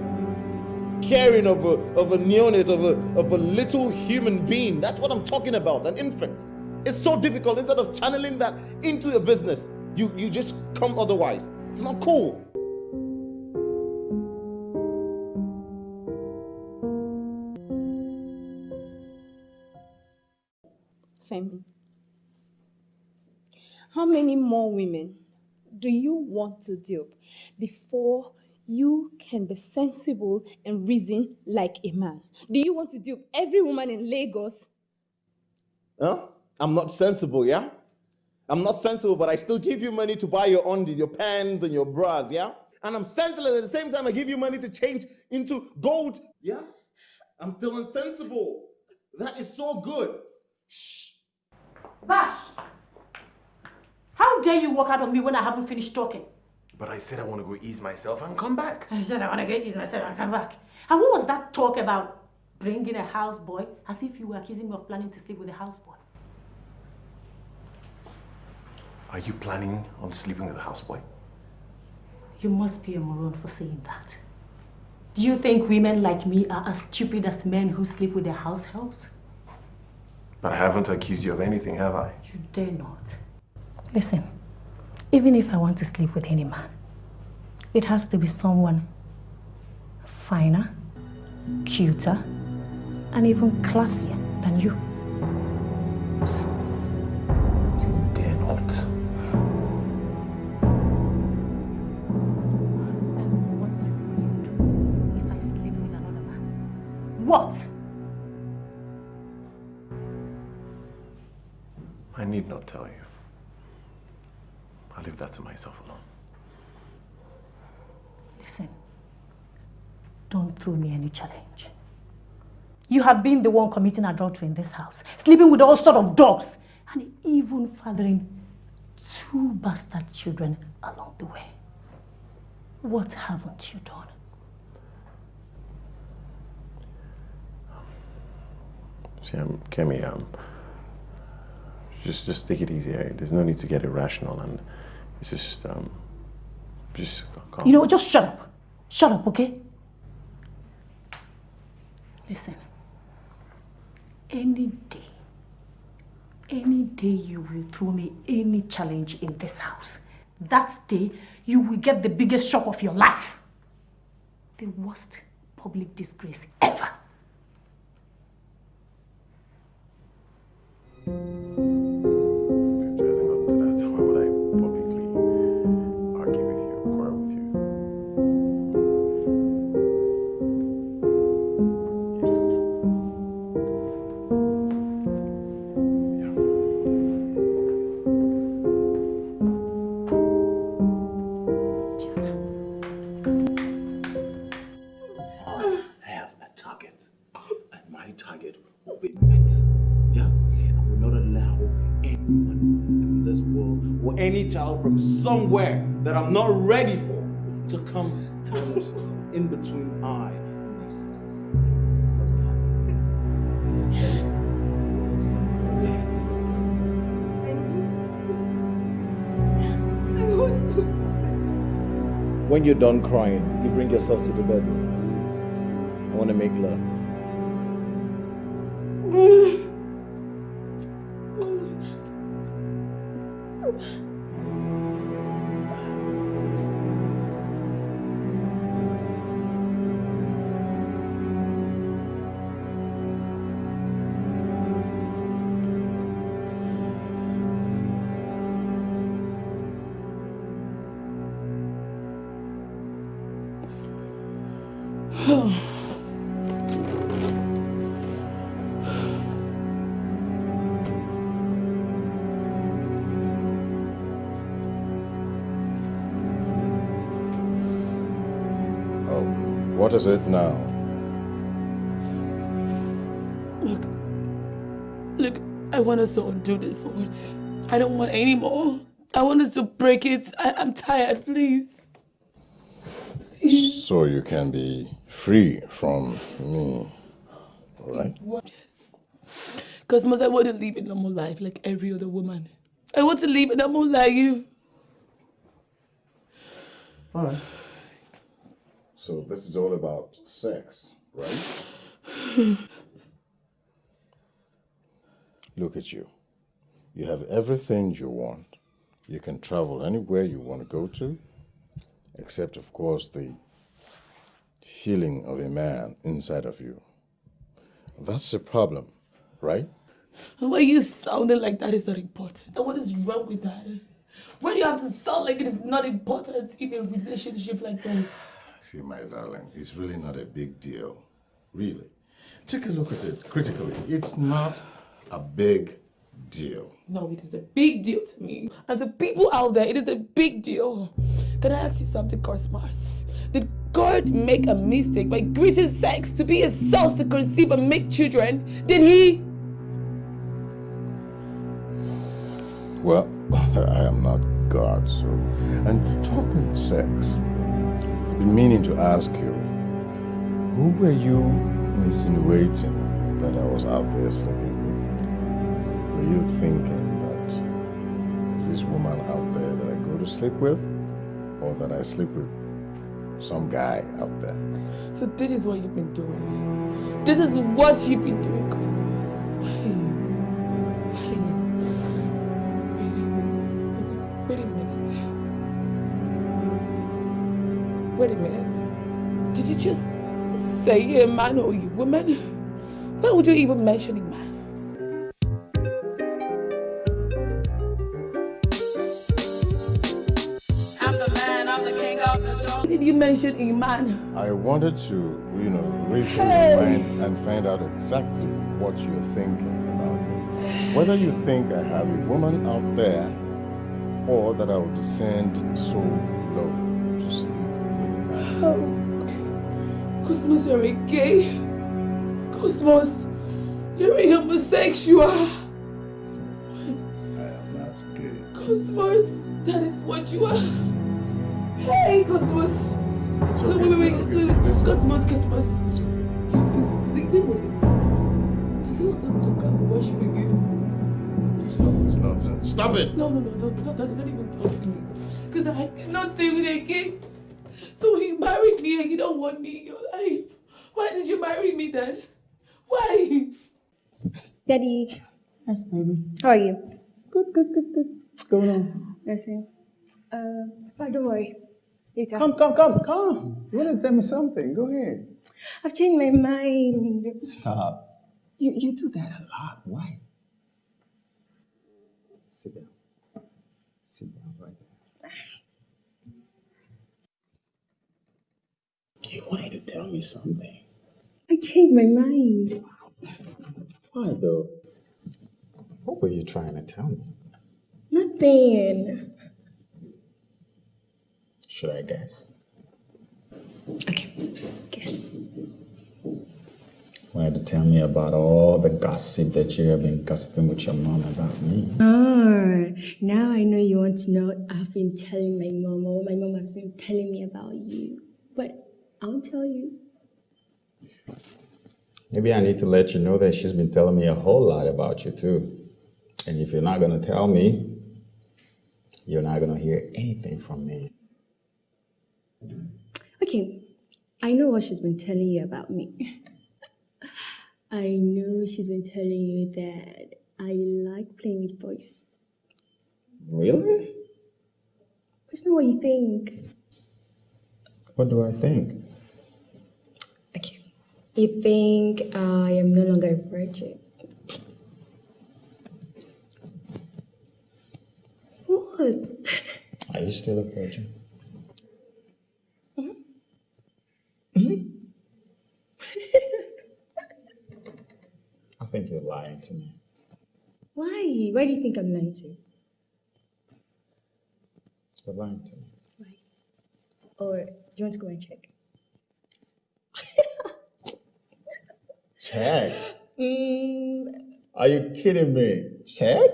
caring of a of a neonate, of a of a little human being. That's what I'm talking about, an infant. It's so difficult. Instead of channeling that into your business, you you just come otherwise. It's not cool. Femi, how many more women do you want to dupe before you can be sensible and reason like a man? Do you want to dupe every woman in Lagos? Huh? I'm not sensible, yeah? I'm not sensible, but I still give you money to buy your undies, your pants, and your bras, yeah? And I'm sensible at the same time I give you money to change into gold, yeah? I'm still insensible. That is so good. Bash! How dare you walk out on me when I haven't finished talking? But I said I want to go ease myself and come back. I said I want to get ease myself and come back. And what was that talk about bringing a houseboy as if you were accusing me of planning to sleep with a houseboy? Are you planning on sleeping with a houseboy? You must be a moron for saying that. Do you think women like me are as stupid as men who sleep with their house helps? But I haven't accused you of anything, have I? You dare not. Listen, even if I want to sleep with any man, it has to be someone finer, cuter, and even classier than you. You dare not. And what if I sleep with another man. What? Need not tell you. I'll leave that to myself alone. Listen, don't throw me any challenge. You have been the one committing adultery in this house, sleeping with all sort of dogs, and even fathering two bastard children along the way. What haven't you done? See, um, Kemi, um, just just take it easy. eh? There's no need to get irrational, and it's just um, just calm. You know, just shut up. Shut up, okay? Listen, any day, any day you will throw me any challenge in this house, that day you will get the biggest shock of your life. The worst public disgrace ever. That I'm not ready for to come in between I and my success. When you're done crying, you bring yourself to the bedroom. I want to make love. Is it now? Look, look, I want us to undo this words. I don't want any more. I want us to break it. I, I'm tired, please. So you can be free from me, right? Yes. Because most I want to live a normal life like every other woman. I want to live a normal life. All right. So this is all about sex, right? Look at you. You have everything you want. You can travel anywhere you want to go to, except, of course, the feeling of a man inside of you. That's the problem, right? Why are you sounding like that is not important. So what is wrong with that? Why do you have to sound like it is not important in a relationship like this? My darling, it's really not a big deal. Really. Take a look at it critically. It's not a big deal. No, it is a big deal to me. And the people out there, it is a big deal. Can I ask you something, Cosmos? Did God make a mistake by creating sex to be a source to conceive and make children? Did he? Well, I am not God, so. And talking sex, meaning to ask you, who were you insinuating that I was out there sleeping with? Were you thinking that is this woman out there that I go to sleep with, or that I sleep with some guy out there? So this is what you've been doing. This is what you've been doing, Cosmos. You just say a man oh, or a woman? Why would you even mention a man? I'm the man, I'm the king of the jungle. Did you mention a man? I wanted to, you know, refill Hey. your mind and find out exactly what you're thinking about me. Whether you think I have a woman out there or that I will descend so low to sleep with a man. Oh. Cosmos, you're a gay. Cosmos, you're a homosexual. I am not gay. Cosmos, that is what you are. Hey, Cosmos. So wait, wait, wait, wait, wait. Cosmos, Cosmos. You've been sleeping with him. Does he also cook and wash for you? Stop this nonsense. Stop it! No, no, no, no, no, don't, don't even talk to me. Because I cannot stay with a gay. So he married me and you don't want me in your life. Why did you marry me then? Why? Daddy. Yes, baby. How are you? Good, good, good, good. What's going on? Nothing. Uh, oh, don't worry. Later. Come, come, come, come. You want to tell me something? Go ahead. I've changed my mind. Stop. You, you do that a lot. Why? Sit down. Sit down right there. You wanted to tell me something. I changed my mind. Why, though? What were you trying to tell me? Nothing. Should I guess? Okay, guess. Wanted to tell me about all the gossip that you have been gossiping with your mom about me. Ah, now I know you want to know I've been telling my mom or my mom has been telling me about you. I'll tell you. Maybe I need to let you know that she's been telling me a whole lot about you too. And if you're not gonna tell me, you're not gonna hear anything from me. Okay, I know what she's been telling you about me. I know she's been telling you that I like playing with boys. Really? It's not what you think. What do I think? Okay. You think I am no longer a virgin. What? Are you still a virgin? Mm-hmm. Mm-hmm. I think you're lying to me. Why? Why do you think I'm lying to you? You're lying to me. Or do you want to go and check? Check. Mm, Are you kidding me? Check?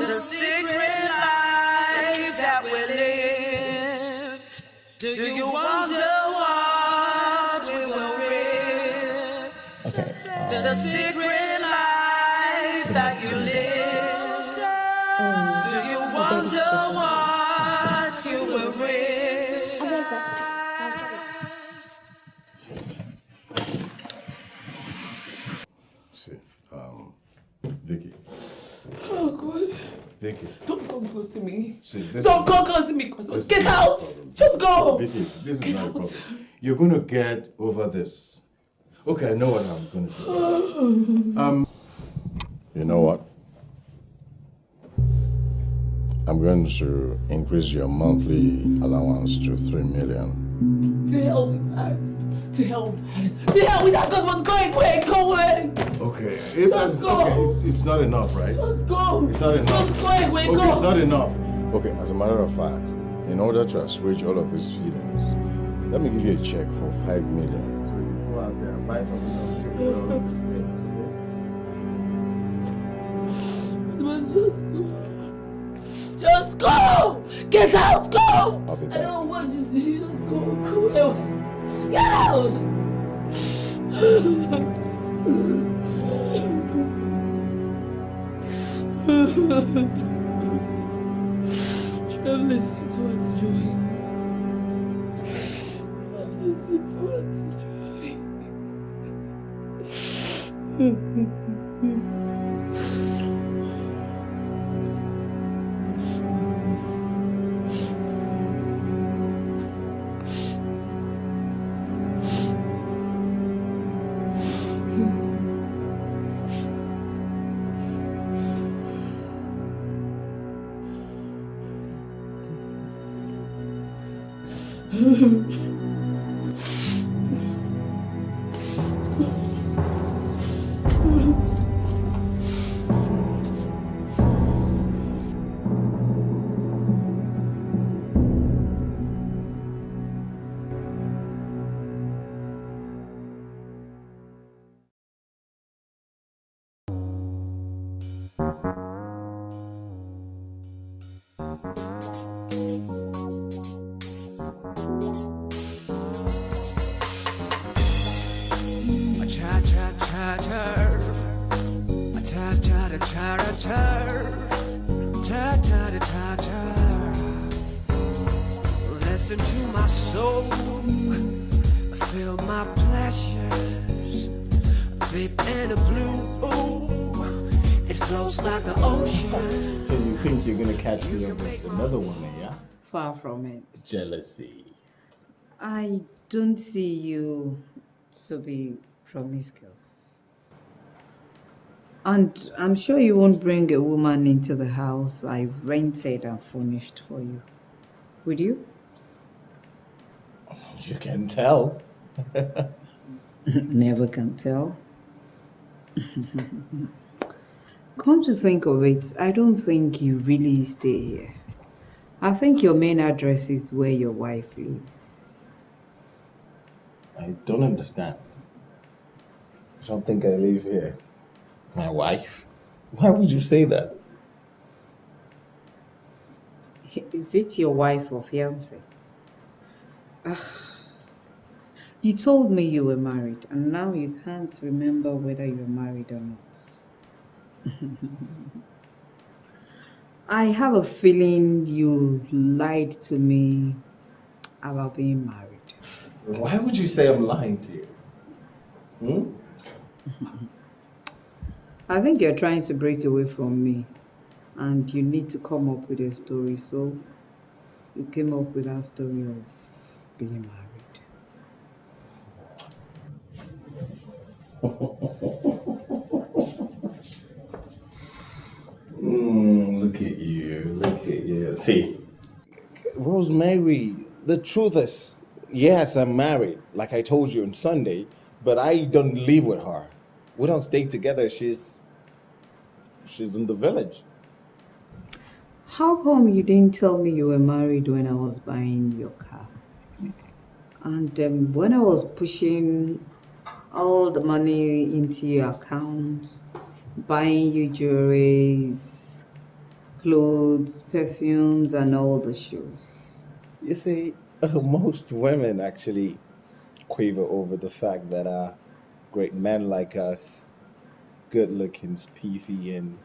The secret lives that we live. Do you wonder what we will live? Okay. The secret God. Vicky. Don't come close to me. See, Don't come close to me, this Get out. Just go. Vicky, this is Get not a problem. You're going to get over this. Okay, I know what I'm going to do. Um, you know what? I'm going to increase your monthly allowance to three million. To help with that. To help. To help with that. God was going away. Go away. Okay, if that's Just go. okay, it's, it's not enough, right? Just go. It's not enough. Just go away. okay, Go. it's not enough. Okay, as a matter of fact, in order to assuage all of these feelings, let me give you a check for five million. So you go out there and buy something But just go. Just go. Get out. Go. I'll be I back. don't want to see you. Just go. Go away. Get out. Try listen to what's doing. Listen to what's Jealousy. I don't see you to be promiscuous. And I'm sure you won't bring a woman into the house I rented and furnished for you. Would you? You can tell. Never can tell. Come to think of it, I don't think you really stay here. I think your main address is where your wife lives. I don't understand. I don't think I live here. My wife? Why would you say that? Is it your wife or fiance? You told me you were married, and now you can't remember whether you're married or not. I have a feeling you lied to me about being married. Why would you say I'm lying to you? Hmm? I think you're trying to break away from me, and you need to come up with a story. So you came up with that story of being married. Mm, look at you. Look at you. See, Rosemary, the truth is, yes, I'm married, like I told you on Sunday, but I don't live with her. We don't stay together. She's she's in the village. How come you didn't tell me you were married when I was buying your car? And um, when I was pushing all the money into your account, buying you jewelries, clothes, perfumes, and all the shoes. You see, most women actually quaver over the fact that uh, great men like us, good looking, spiffy, and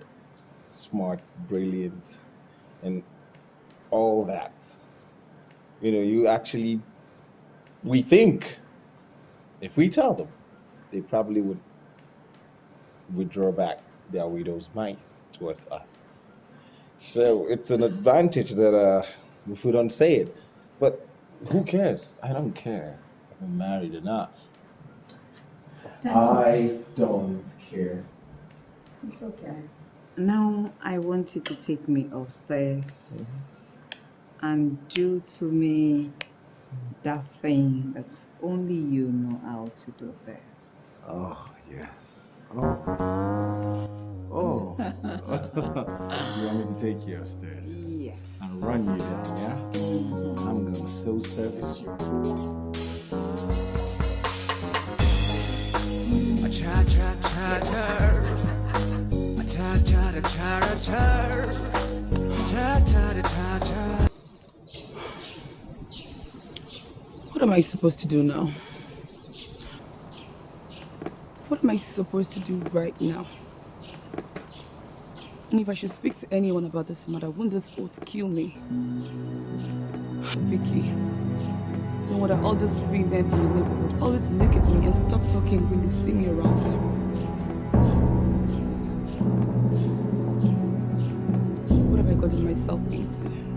smart, brilliant, and all that. You know, you actually, we think if we tell them, they probably would withdraw back their widow's mind towards us. So it's an advantage that uh, if we don't say it. But who cares? I don't care if I'm married or not. That's I okay. don't care. It's okay. Now I want you to take me upstairs and do to me that thing that's only you know how to do best. Oh, yes. Oh. Oh. you want me to take you upstairs? Yes. And run you down, yeah? Mm-hmm. I'm gonna so service you. A cha cha cha cha. A cha cha cha cha cha. Cha cha cha cha. What am I supposed to do now? What am I supposed to do right now? And if I should speak to anyone about this matter, won't this oath kill me? Vicky, no wonder all these women in the neighborhood always look at me and stop talking when they see me around them. What have I gotten myself into?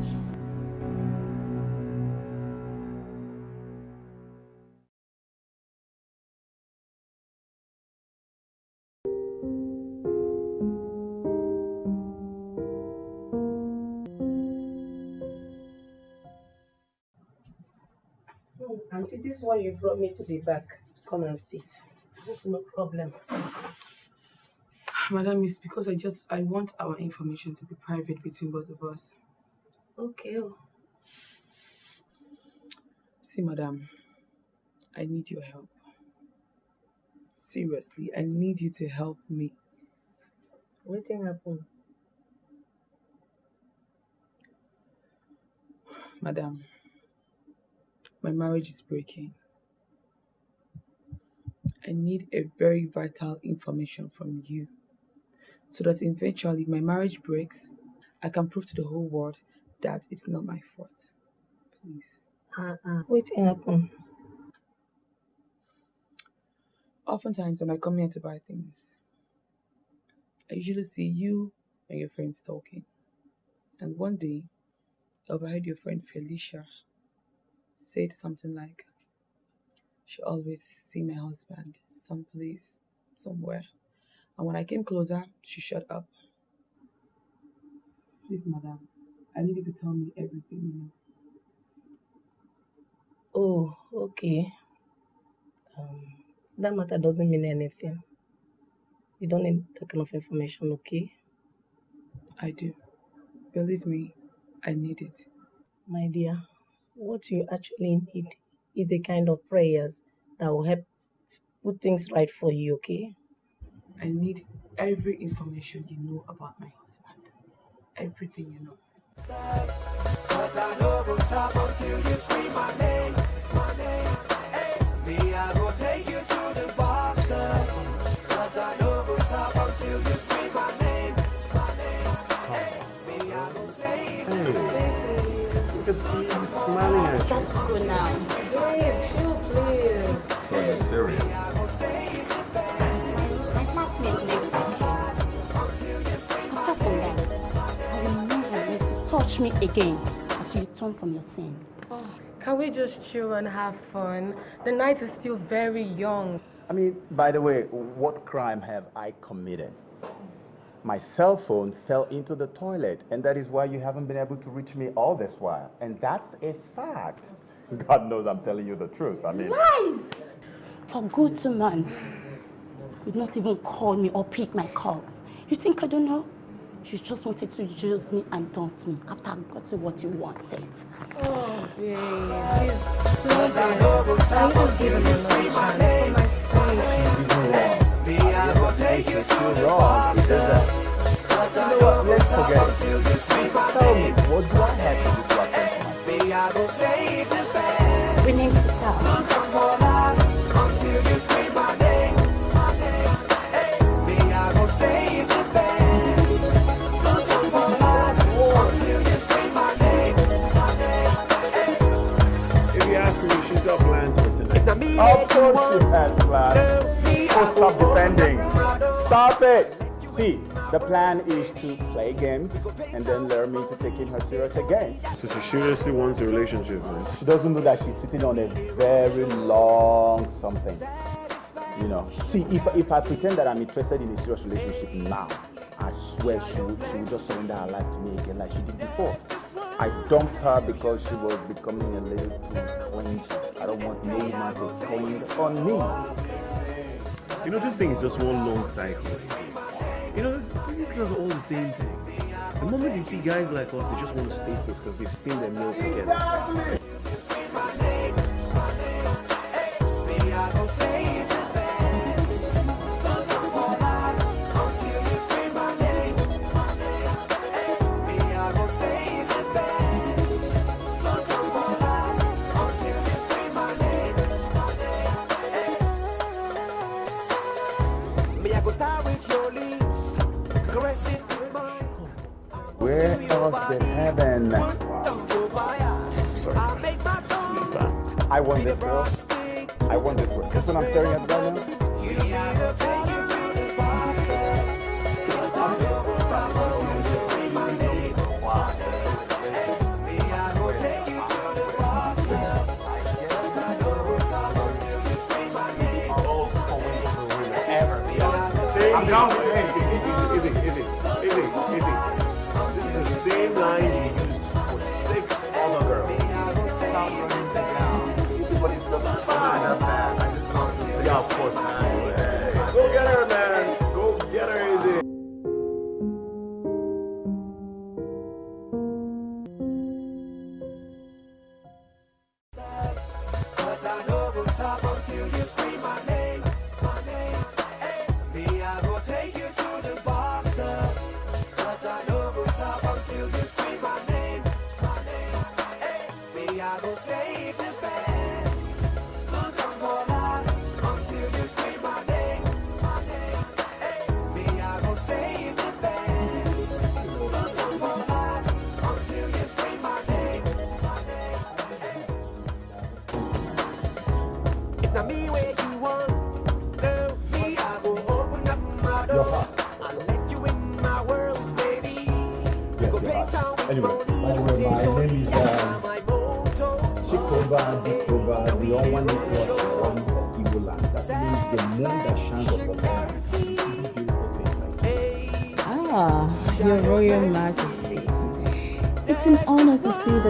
Auntie, this one you brought me to the back to come and sit. No problem. Madam, it's because I just I want our information to be private between both of us. Okay. oh. See, madam, I need your help. Seriously, I need you to help me. Wetin happen? Madam, my marriage is breaking. I need a very vital information from you so that eventually if my marriage breaks, I can prove to the whole world that it's not my fault. Please. Uh-uh. Wetin happen? Oftentimes when I come here to buy things, I usually see you and your friends talking. And one day, I overheard your friend Felicia said something like, she always see my husband someplace, somewhere. And when I came closer, she shut up. Please, madam, I need you to tell me everything you know. Oh, okay. Um, that matter doesn't mean anything. You don't need that kind of information, okay? I do. Believe me, I need it. My dear, what you actually need is a kind of prayers that will help put things right for you, okay? I need every information you know about my husband. Everything you know. But I no go stop smiling. That's good now. Babe, chill, please. So you're serious. My flatmate makes Apart from that, I will never let you touch me again until you turn from your sins. Can we just chill and have fun? The night is still very young. I mean, by the way, what crime have I committed? My cell phone fell into the toilet, and that is why you haven't been able to reach me all this while. And that's a fact. God knows I'm telling you the truth. I mean, Lies! For good two months, you'd not even call me or pick my calls. You think I don't know? You just wanted to use me and taunt me after I got you what you wanted. Oh, babe, please slow down. Can you just give him another chance my sake? Me, I go take you to the bus stop. But I you know what? no go Let's stop until you scream my it. Tell me, name. what do I have to do to attend to my Me, I go save the best. We need to tell. No time for last until you scream my name, my name. Hey, me, I go save the best. No time for last until you scream my name, my name. If you ask me, she's got plans for tonight. Of course you had plans. Oh, stop defending. Stop it. See, the plan is to play games and then learn me to taking her serious again. So she seriously wants a relationship, man. She doesn't know that she's sitting on a very long something. You know, see, if, if I pretend that I'm interested in a serious relationship now, I swear she would, she would just surrender her life to me again like she did before. I dumped her because she was becoming a little too clingy. I don't want no woman to cling on me. You know, this thing is just one long cycle. You know, these girls are all the same thing. The moment they see guys like us, they just want to stay put because they've seen them meal together. Where else but heaven? Sorry. I want this girl. I want this girl. This one I'm staring at right now. Is line for six other girls. Yeah, save the best.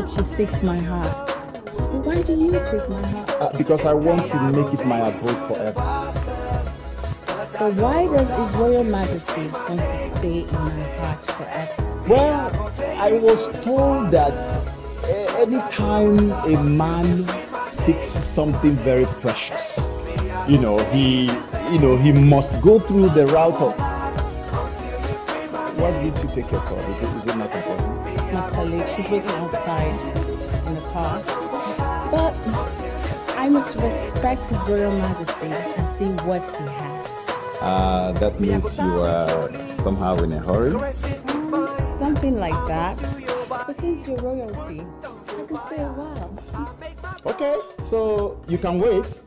That you seek my heart. But why do you seek my heart? Uh, because I want to make it my abode forever. But why does His Royal Majesty want to stay in my heart forever? Well, I was told that uh, anytime a man seeks something very precious, you know, he, you know, he must go through the route of. What did you take your call? Is it, is it not important? My colleague, she's waiting outside in the car. But I must respect His Royal Majesty and see what he has. Uh, that means you are somehow in a hurry. Something like that. But since you're royalty, I can stay a while. Okay, so you can wait.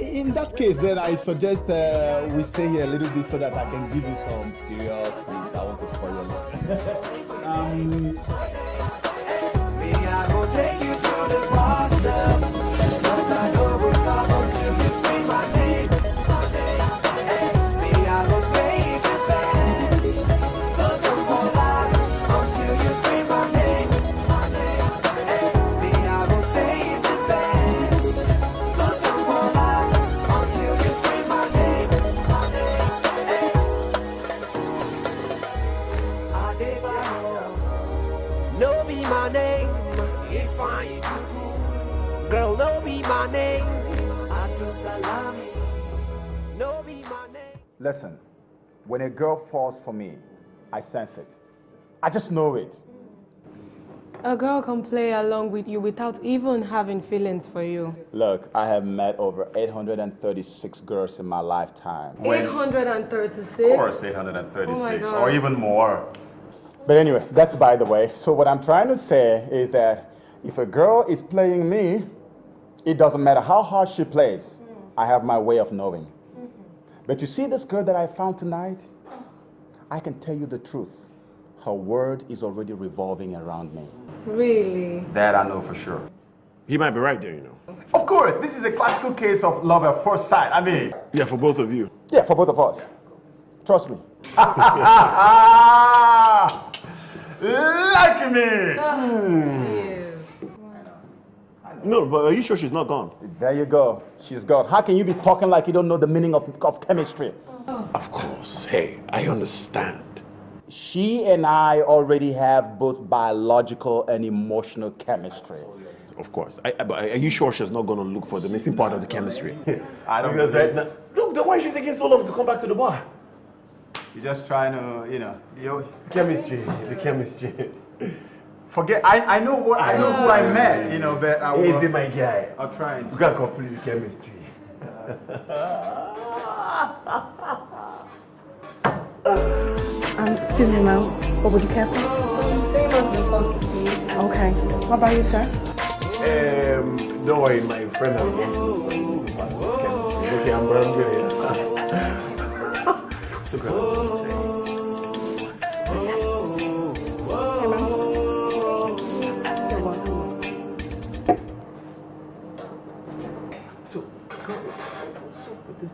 In that case, then I suggest uh, we stay here a little bit so that I can give you some serious things. I want to spoil your life. Um, listen, when a girl falls for me, I sense it. I just know it. A girl can play along with you without even having feelings for you. Look, I have met over 836 girls in my lifetime. 836? Of course, Oh 836, God. or even more. But anyway, that's by the way. So what I'm trying to say is that if a girl is playing me, it doesn't matter how hard she plays. I have my way of knowing. But you see this girl that I found tonight? I can tell you the truth. Her world is already revolving around me. Really? That I know for sure. He might be right there, you know. Of course, this is a classical case of love at first sight. I mean, Yeah, for both of you. yeah, for both of us. Trust me. like me. Hmm. Oh, No, but are you sure she's not gone? There you go. She's gone. How can you be talking like you don't know the meaning of, of chemistry? Of course. Hey, I understand. She and I already have both biological and emotional chemistry. Of course. I, I- but are you sure she's not going to look for the missing part of the chemistry? I don't Because believe- right now, look, then why is she taking so long to come back to the bar? You're just trying to, you know, you Chemistry, the chemistry. forget. I, I know what I know who I met, you know, but I will. Easy, my guy. I'll try and. We can complete chemistry. Um, excuse me, ma'am. What would you care for? Okay. What about you, sir? Um, don't worry, my friend has gone to chemistry. Okay, I'm I'm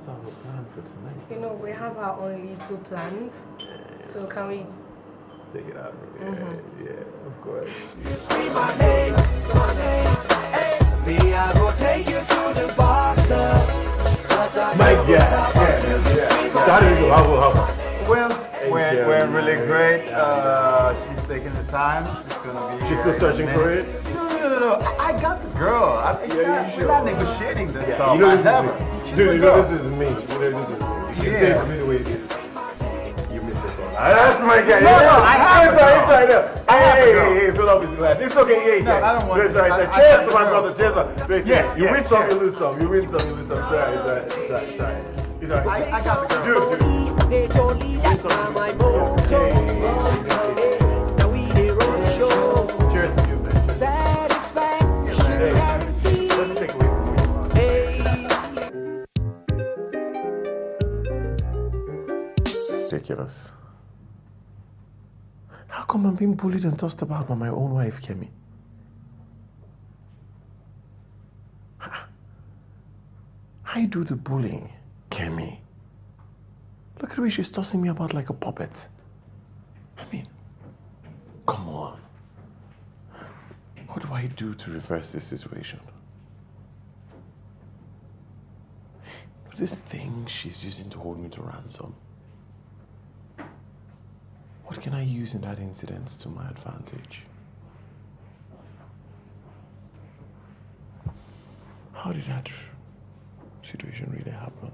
what's up with our plan for tonight? You know, we have our own little plans. So can we? Take it out. Yeah, Mhm. yeah, of course. Me, I go take you to the bar stop. But I My never guy. stop Yeah, yeah. scream my How do you name. go? How go? How go? Well, we're, we're really great. Uh, she's taking the time. She's gonna be. She's still searching for it? No. I, I got the girl. I, it's Yeah, not, you we're sure? not negotiating this Yeah, stuff. you know I this have is me. She's Dude, you know this is me. You know this is me. You Yeah. it me the way it is. You miss this one. That's my guy. No, no, I have It's a alright, it's girl. alright. I have a Hey, hey, hey, fill up his glass. It's okay. Yeah, No, yeah. I don't want It's alright, to. it's alright. Cheers to my brother. Cheers, man. Yeah, You win some, you lose some. You win some, you lose some. It's alright, it's alright, it's alright, it's alright. I, I got the girl. Dude, dude. They told me that's my motto. Now we they run the show. Cheers to you, man. Satisfaction Ridiculous. How come I'm being bullied and tossed about by my own wife, Kemi? I do the bullying, Kemi. Look at the way she's tossing me about like a puppet. I mean, come on. What do I do to reverse this situation? This thing she's using to hold me to ransom. What can I use in that incident to my advantage? How did that situation really happen?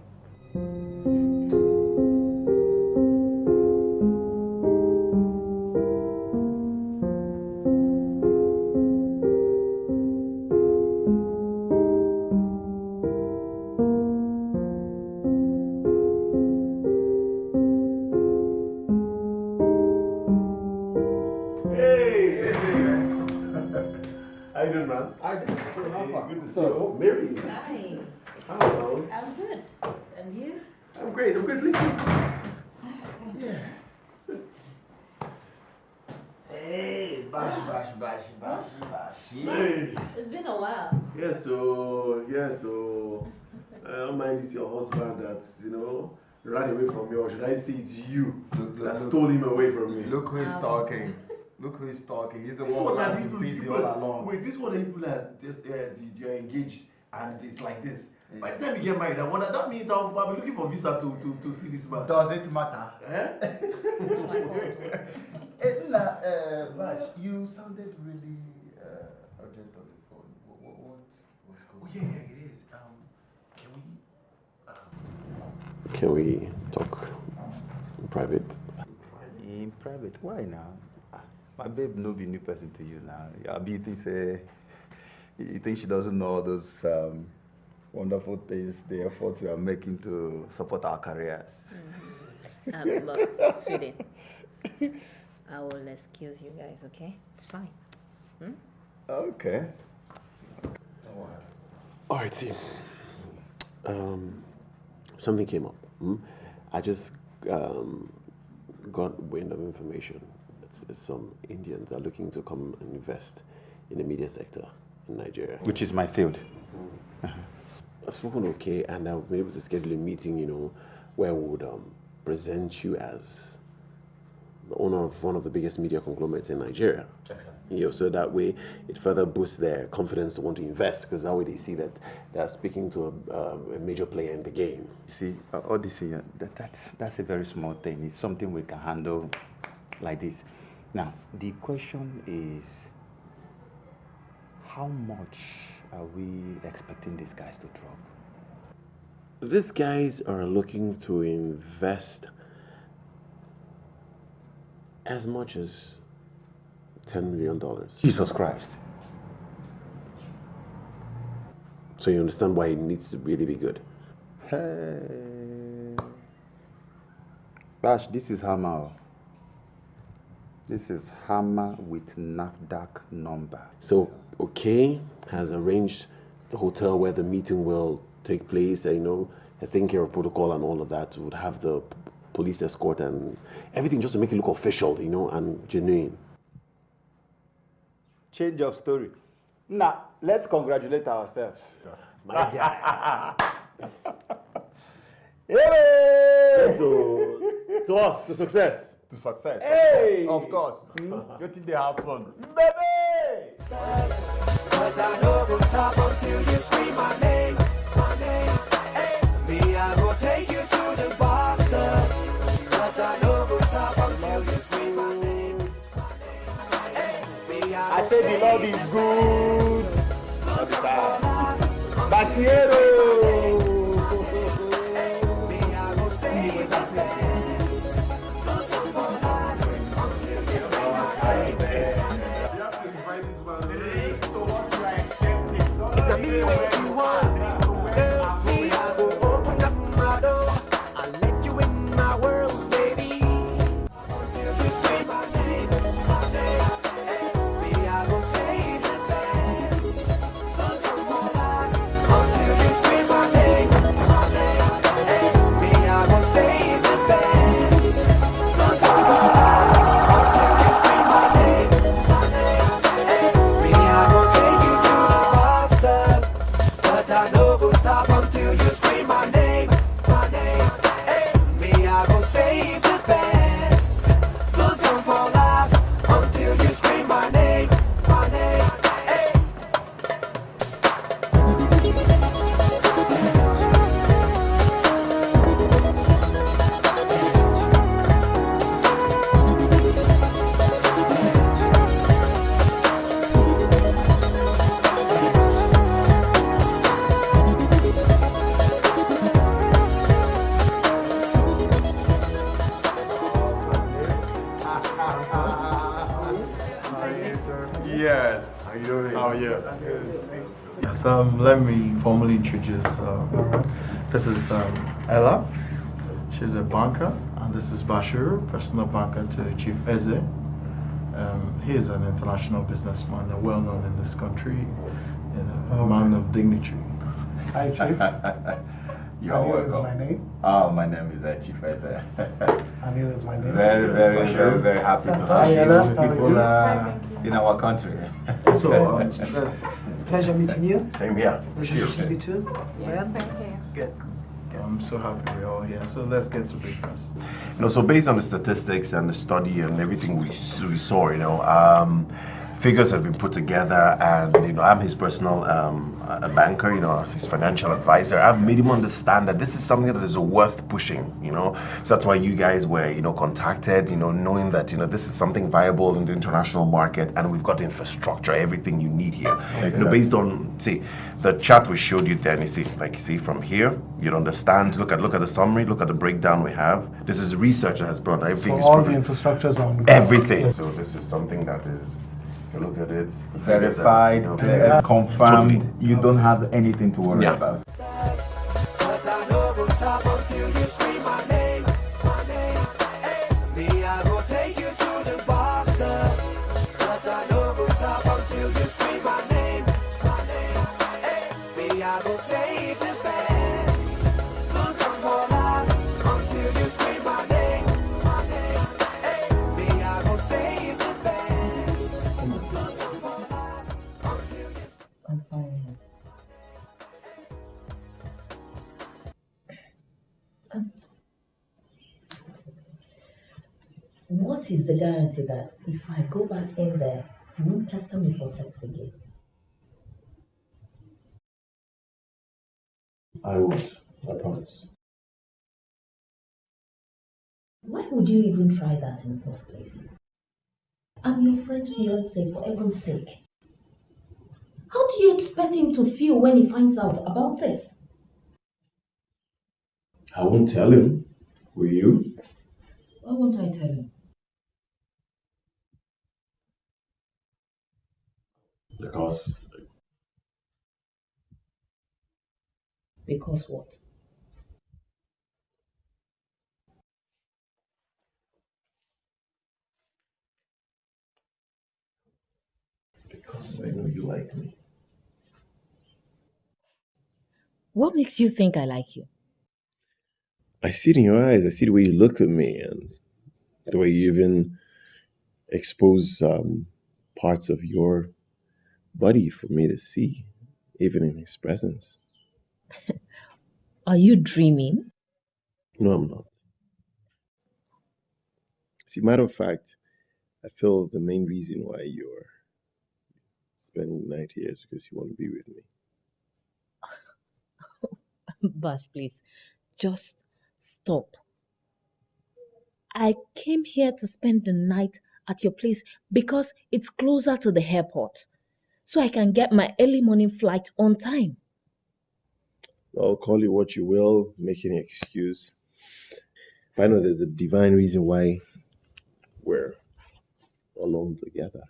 I'm great. I'm great. Listen. Yeah. Hey, bash, bash, bash, bash, bash. Hey. It's been a while. Yeah, so, yeah, so, I don't mind this your husband that, you know, ran away from you, or should I say it's you Look, look, that look. stole him away from me? Look who is talking. Look who is talking. He's the This one one that has been busy people all along. Wait, this one that people that this, uh, you're engaged and it's like this. By the time you get married, I wonder that means I'll, I'll be looking for visa to, to, to see this man. Does it matter? Eh? Eh, Nna, uh, Bash, you sounded really uh, urgent on the phone. What, what, what what's Oh going yeah, on? yeah, it is. Um, can we? Um, can we talk in private? In private, why now? Ah, My babe no be new person to you now. Abi, you think say, you think she doesn't know all those um, wonderful things, the efforts we are making to support our careers. Um, look, sweetie. I will excuse you guys, okay? It's fine. Hmm? Okay. All right, team. Um, something came up. hmm? I just um, got wind of information. It's, it's some Indians are looking to come and invest in the media sector. in Nigeria. Which is my field. I've spoken okay, and I've been able to schedule a meeting, you know, where we would um, present you as the owner of one of the biggest media conglomerates in Nigeria. You know, so that way it further boosts their confidence to want to invest because that way they see that they're speaking to a, uh, a major player in the game. You see, uh, Odyssey, uh, that, that's, that's a very small thing. It's something we can handle like this. Now, the question is how much are we expecting these guys to drop? These guys are looking to invest as much as $10 million. Jesus Christ. So you understand why it needs to really be good. Hey. Bash, this is Hammer. This is Hammer with NAFDAC number. So, okay, has arranged the hotel where the meeting will take place, you know, has taken care of protocol and all of that, would have the police escort and everything just to make it look official, you know, and genuine. Change of story. Now, let's congratulate ourselves. My guy. Hey! So, to us, to success. To success. Hey! Of course. What did they happen? Baby! But I know will stop until you scream my name, my name. Hey, me, I will take you to the Boston. But I know will stop until you scream my name, my name. Hey, me, I, I will said the say Lord is good. All doing? How are you? Yes, um, let me formally introduce. Uh, this is um, Ella. She's a banker, and this is Bashir, personal banker to Chief Eze. Um, he is an international businessman, and well known in this country, and a man of dignity. Hi, Chief. You're Anil is welcome. my name. Oh, my name is uh, Chief Eze. Anil is my name. Very, very, very, very happy to Hi, have Ella. you How are you? In our country. So, um, let's- Pleasure meeting you. Same here. Pleasure meeting you too. Well, good. I'm so happy we're all here. So let's get to business. You know, so based on the statistics and the study and everything we, we saw, you know, um, figures have been put together, and you know, I'm his personal um, a banker, you know, his financial advisor. I've made him understand that this is something that is worth pushing, you know. So that's why you guys were, you know, contacted, you know, knowing that you know this is something viable in the international market, and we've got the infrastructure, everything you need here. You know, based on see the chart we showed you then, you see, like you see from here, you'd understand. Look at look at the summary, look at the breakdown we have. This is research that has brought everything. So is all the proven. infrastructure is on. Everything. So this is something that is, you look at it, Verified, uh, confirmed. totally. You don't have anything to worry Yeah. about. What is the guarantee that if I go back in there, you won't pester me for sex again? I won't. I promise. Why would you even try that in the first place? I'm your friend's fiance, for heaven's sake. How do you expect him to feel when he finds out about this? I won't tell him. Will you? Why won't I tell him? Because Because what? because I know you like me. What makes you think I like you? I see it in your eyes. I see the way you look at me and the way you even expose um, parts of your body for me to see, even in his presence. Are you dreaming? No, I'm not. See, matter of fact, I feel the main reason why you're spending the night here is because you want to be with me. Bash, please, just stop. I came here to spend the night at your place because it's closer to the airport, so I can get my early morning flight on time. I'll call you what you will, make any excuse. I know there's a divine reason why we're alone together.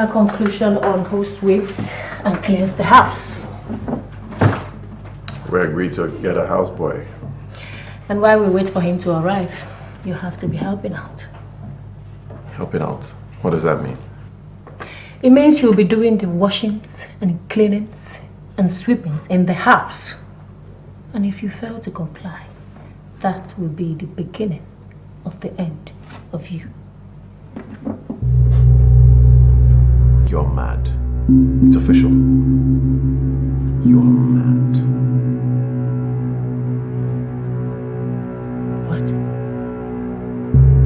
Final conclusion on who sweeps and cleans the house? We agreed to get a houseboy. And while we wait for him to arrive, you have to be helping out. Helping out. What does that mean? It means you'll be doing the washings and cleanings and sweepings in the house. And if you fail to comply, that will be the beginning of the end of you. You're mad. It's official. You're mad. What?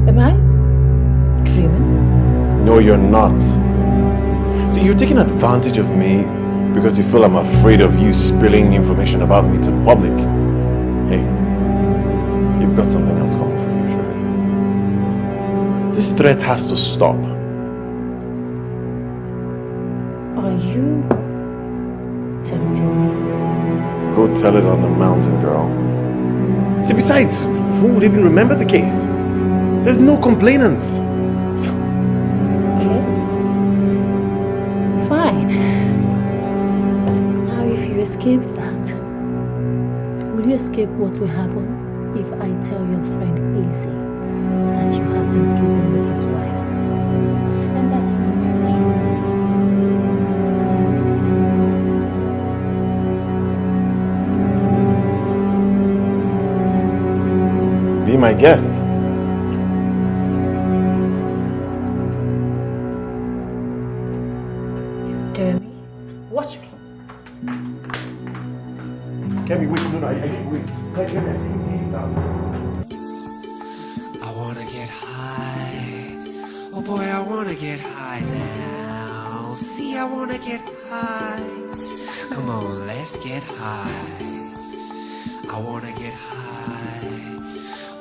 Am I dreaming? No, you're not. See, you're taking advantage of me because you feel I'm afraid of you spilling information about me to the public. Hey, you've got something else coming for you. This threat has to stop. You tempting me? Go tell it on the mountain, girl. See, besides, who would even remember the case? There's no complainants. So Okay. Fine. Now, if you escape that, will you escape what will happen if I tell your friend Izzy that you have been sleeping with his wife? My guest.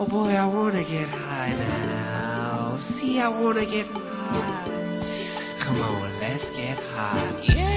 Oh boy, I wanna get high now. See, I wanna get high. Come on, let's get high. Yes,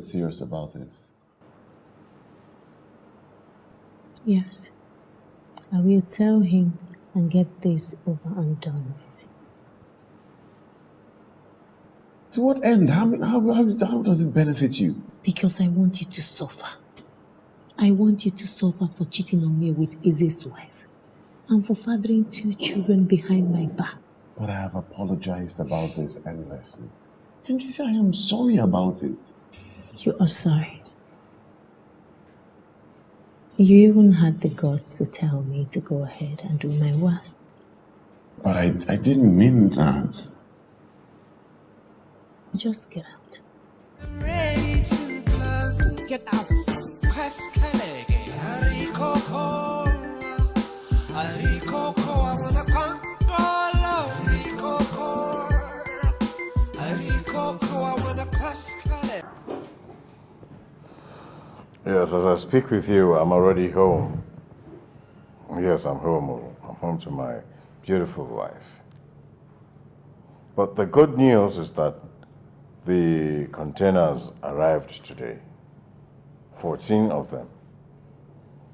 serious about this. Yes. I will tell him and get this over and done with. To what end? How, how, how, how does it benefit you? Because I want you to suffer. I want you to suffer for cheating on me with Ize's wife and for fathering two children behind my back. But I have apologized about this endlessly. Can't you say I am sorry about it? You are sorry. You even had the guts to tell me to go ahead and do my worst. But I, I didn't mean that. Just get out. ready to love. Get out. Yes, as I speak with you, I'm already home. Yes, I'm home. I'm home to my beautiful wife. But the good news is that the containers arrived today. 14 of them.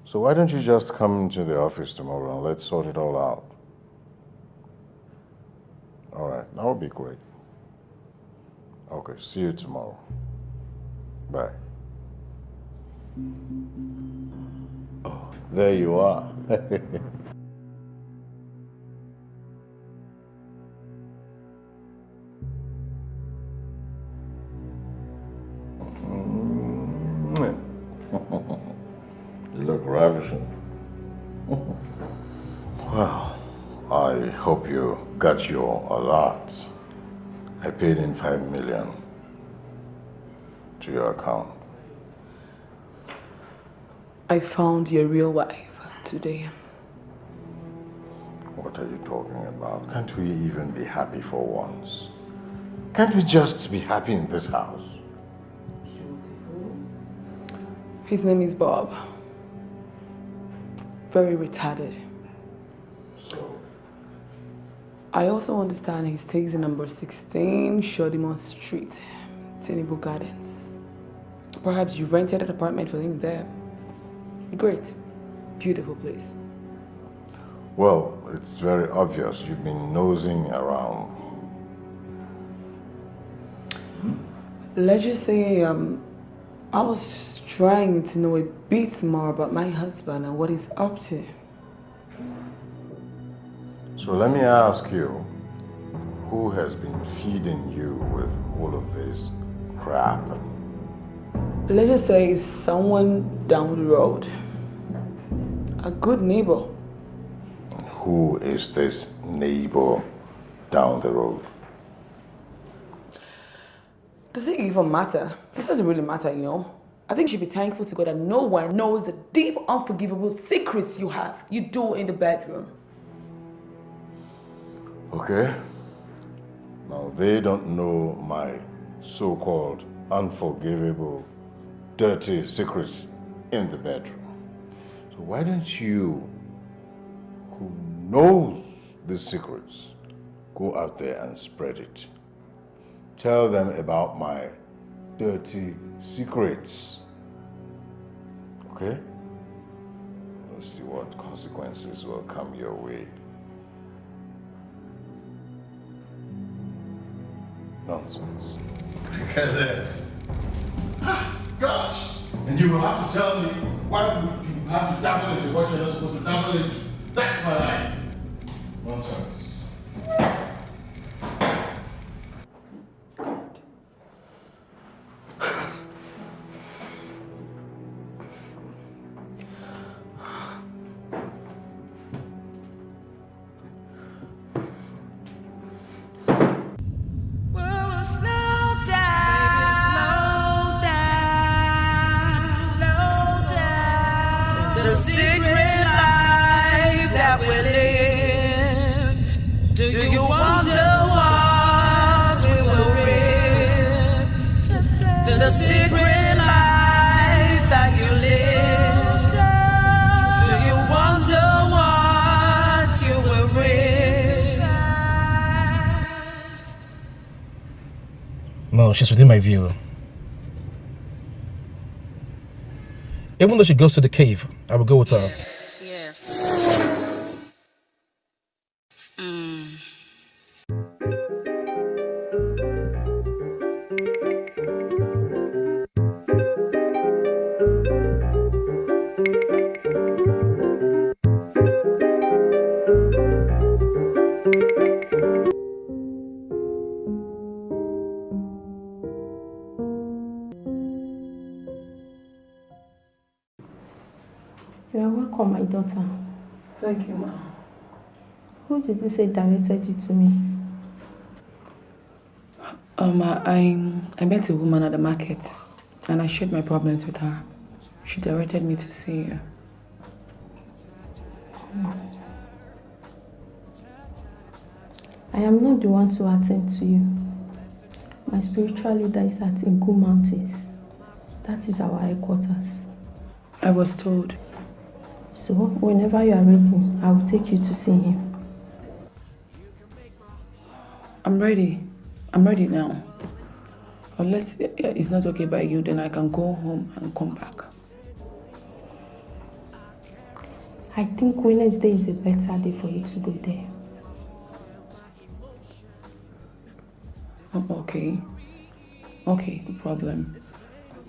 So why don't you just come to the office tomorrow and let's sort it all out? All right, that would be great. Okay, see you tomorrow. Bye. Oh, there you are. you look ravishing. well, I hope you got your alert. I paid in five million to your account. I found your real wife today. What are you talking about? Can't we even be happy for once? Can't we just be happy in this house? His name is Bob. Very retarded. So? I also understand he stays in number 16 Shodimon Street, Tenable Gardens. Perhaps you rented an apartment for him there. Great. Beautiful place. Well, it's very obvious you've been nosing around. Let's just say um, I was trying to know a bit more about my husband and what he's up to. So let me ask you, who has been feeding you with all of this crap? Let's just say someone down the road. A good neighbor. Who is this neighbor down the road? Does it even matter? It doesn't really matter, you know. I think you should be thankful to God that no one knows the deep, unforgivable secrets you have, you do in the bedroom. Okay. Now they don't know my so-called unforgivable, dirty secrets in the bedroom. So why don't you, who knows the secrets, go out there and spread it? Tell them about my dirty secrets. Okay? Let's see what consequences will come your way. Nonsense. Look at this. Ah, gosh! And you will have to tell me why you have to dabble into what you're not supposed to dabble into. That's my life. Nonsense. She goes to the cave, I will go with her. You say directed you to me? Um, I, I met a woman at the market and I shared my problems with her. She directed me to see you. I am not the one to attend to you. My spiritual leader is at Ingu Mountains. That is our headquarters. I was told. So, whenever you are ready, I will take you to see him. I'm ready. I'm ready now. Unless it's not okay by you, then I can go home and come back. I think Wednesday is a better day for you to go there. Oh, okay. Okay, no problem.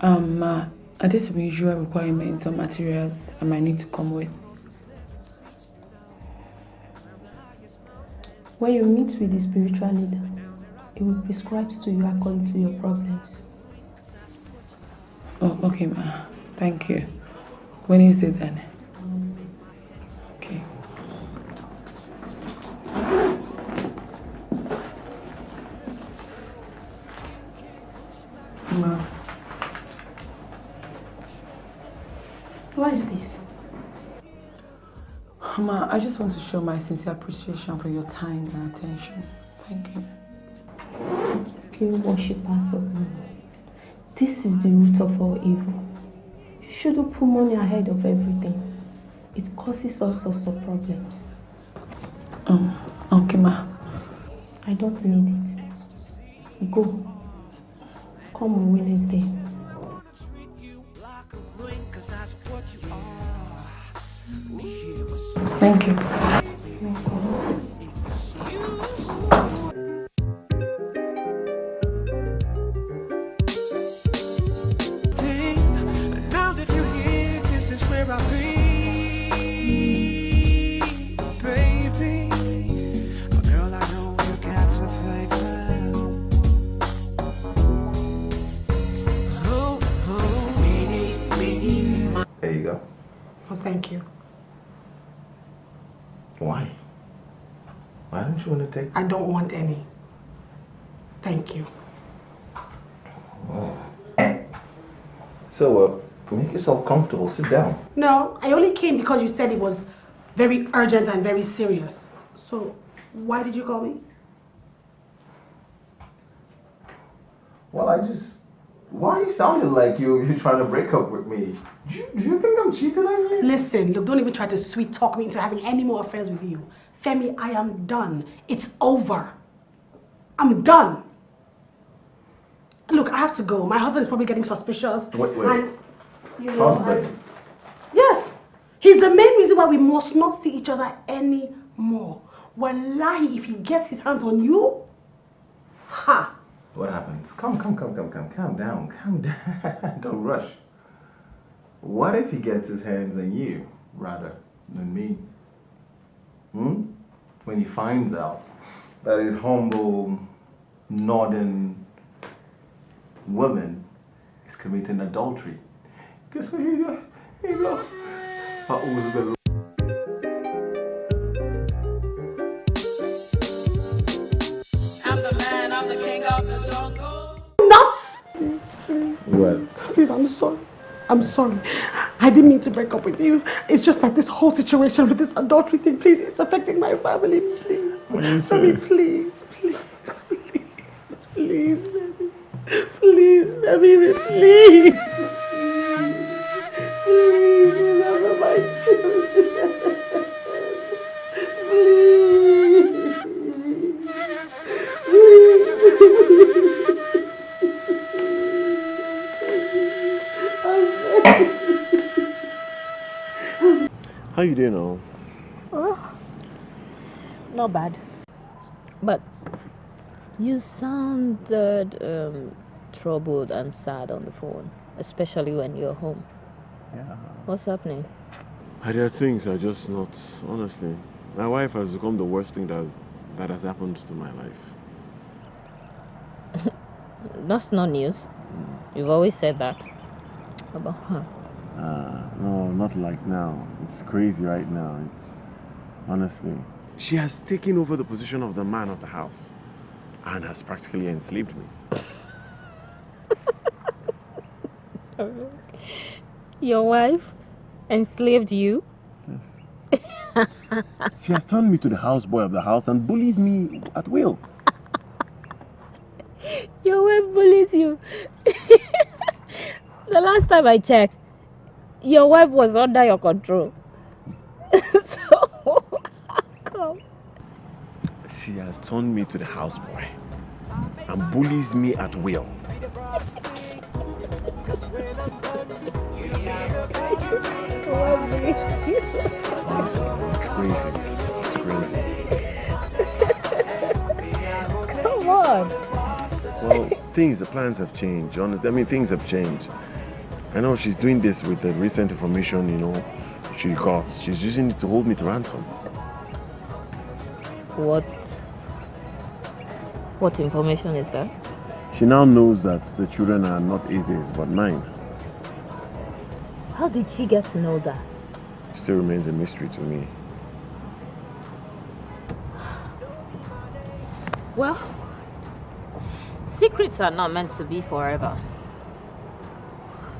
Um, uh, are there some usual requirements or materials I might need to come with? When you meet with the spiritual leader, he will prescribe to you according to your problems. Oh, okay, ma. Thank you. When is it then? Okay. Ma, What is this? ma, I just want to show my sincere appreciation for your time and attention. Thank you. You worshippers of. This is the root of all evil. You shouldn't put money ahead of everything. It causes all sorts of problems. Um, okay, ma. I don't need it. Go. Come on Wednesday. Thank you. I don't want any. Thank you. So, uh, make yourself comfortable. Sit down. No, I only came because you said it was very urgent and very serious. So, why did you call me? Well, I just. Why are you sounding like you you're trying to break up with me? Do you, do you think I'm cheating on you? Listen, look, don't even try to sweet talk me into having any more affairs with you. Femi, I am done. It's over. I'm done. Look, I have to go. My husband is probably getting suspicious. Wait, wait. And, you know, Husband. Yes, he's the main reason why we must not see each other anymore. Wallahi, if he gets his hands on you, ha! What happens? Come, come, come, come, come. Calm down. Calm down. Don't rush. What if he gets his hands on you rather than me? hmm? when he finds out that his humble northern woman is committing adultery. Guess what he does? He goes, the I'm. Nuts! Well. Please, I'm sorry. I'm sorry. I didn't mean to break up with you. It's just that this whole situation with this adultery thing, please, it's affecting my family. Please. Baby, please, please, please, please, baby. Please, baby, please. Please, remember my children. How you doing now? Oh, not bad. But you sounded um, troubled and sad on the phone, especially when you're home. Yeah. What's happening? There are things are just not, honestly. My wife has become the worst thing that, that has happened to my life. That's not news. You've always said that about her. Uh, no, not like now. It's crazy right now. It's honestly. She has taken over the position of the man of the house and has practically enslaved me. Your wife enslaved you? Yes. She has turned me to the houseboy of the house and bullies me at will. Your wife bullies you. The last time I checked, your wife was under your control. so, come. She has turned me to the houseboy and bullies me at will. It's crazy. It's crazy. Come on. Well, things, the plans have changed. Honestly, I mean, things have changed. I know she's doing this with the recent information, you know, she got. She's using it to hold me to ransom. What? What information is that? She now knows that the children are not Izzy's, but mine. How did she get to know that? Still remains a mystery to me. Well, secrets are not meant to be forever.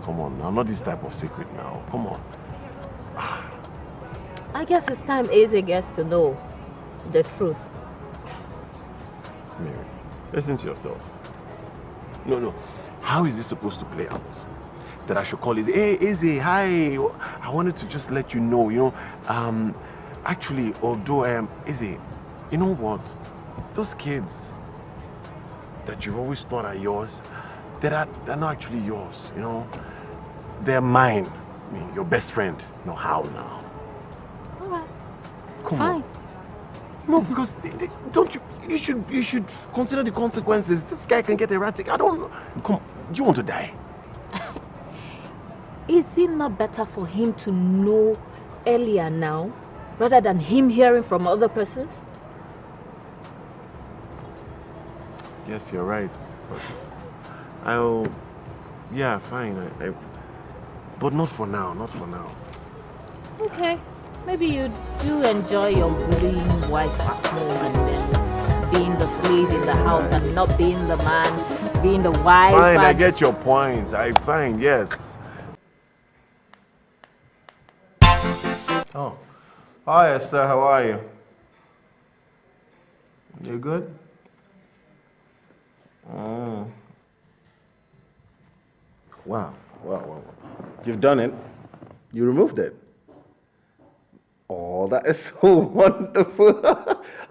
Come on, now, not this type of secret now. Come on. I guess it's time Eze gets to know the truth. Mary, listen to yourself. No, no. How is this supposed to play out? That I should call Izzy, hey, Izzy, hi. I wanted to just let you know, you know, um, actually, although, um, Izzy, you know what? Those kids that you've always thought are yours, they're not, they're not actually yours, you know? They're mine. I mean, your best friend. No, how now? Alright. Come Fine. on. No, because they- they- don't you? You should you should consider the consequences. This guy can get erratic. I don't. know. Come, do you want to die? Is it not better for him to know earlier now rather than him hearing from other persons? Yes, you're right. But I'll. Yeah, fine. I, I, but not for now. Not for now. Okay. Maybe you do enjoy your bullying wife at home and then being the slave in the house and not being the man, being the wife. Fine, I get your point. I fine. Yes. Oh. Hi, Esther. How are you? You good? Oh. Wow. Wow, wow, wow. You've done it. You removed it. Oh, that is so wonderful.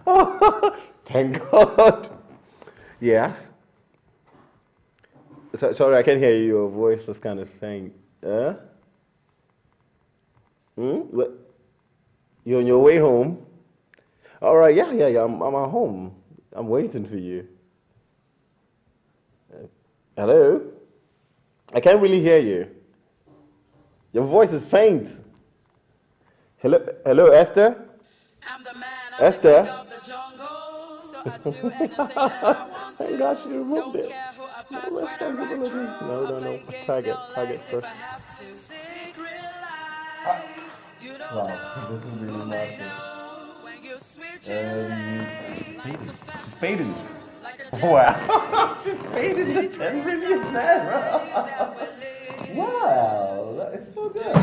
oh, thank God. Yes. So, sorry, I can't hear you. Your voice was kind of faint. Huh? Hmm? What? You're on your way home? All right, yeah, yeah, yeah. I'm, I'm at home. I'm waiting for you. Uh, Hello? I can't really hear you. Your voice is faint. Hello, hello, Esther? Esther? Thank God she removed it. No responsibilities. No, no, no. Target, target first. Wow, this is really nasty. Um, she's faded. She's faded. Wow. she's faded the 10 million naira. Wow, that is so good.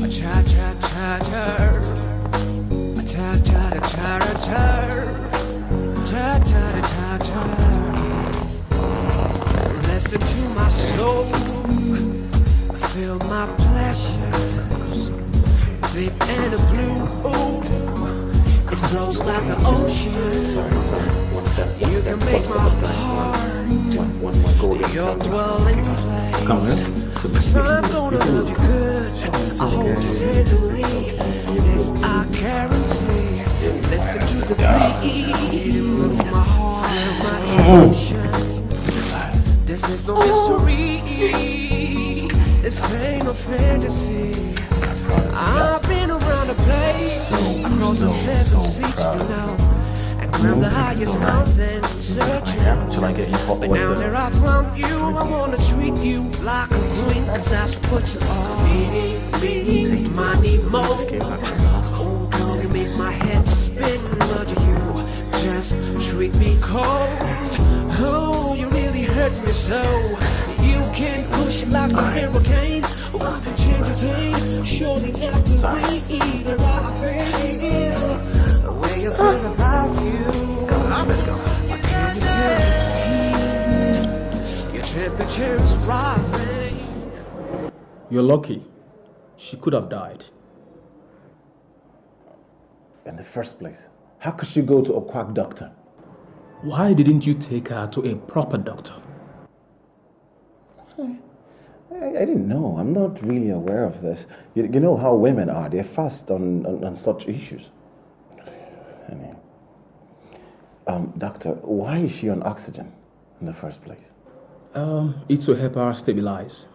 I tried, tried, tried, tried. And a blue. It flows like the ocean. You can make my heart your dwelling place. Cause I'm gonna love you good. I you tenderly. This I guarantee. Listen to the beat of my heart, and my emotion. This is no mystery. This ain't no fantasy. I've been around the place, across the seven seas, you know. And climbed the highest mountain, searching. But now that I found you, I wanna treat you like a queen, cause that's what you are. Meaning, meaning, money more. Oh, girl, you make my head spin, but you just treat me cold. Oh, you really hurt me so. You can push like a hurricane. I can change your game. Surely after we eat it, I feel the way you feel about you. I can you feel? Your temperature is rising. You're lucky. She could have died. In the first place, how could she go to a quack doctor? Why didn't you take her to a proper doctor? I, I didn't know. I'm not really aware of this. You, you know how women are. They're fast on, on, on such issues. I mean, um, doctor, why is she on oxygen in the first place? Um, it's to help her stabilize.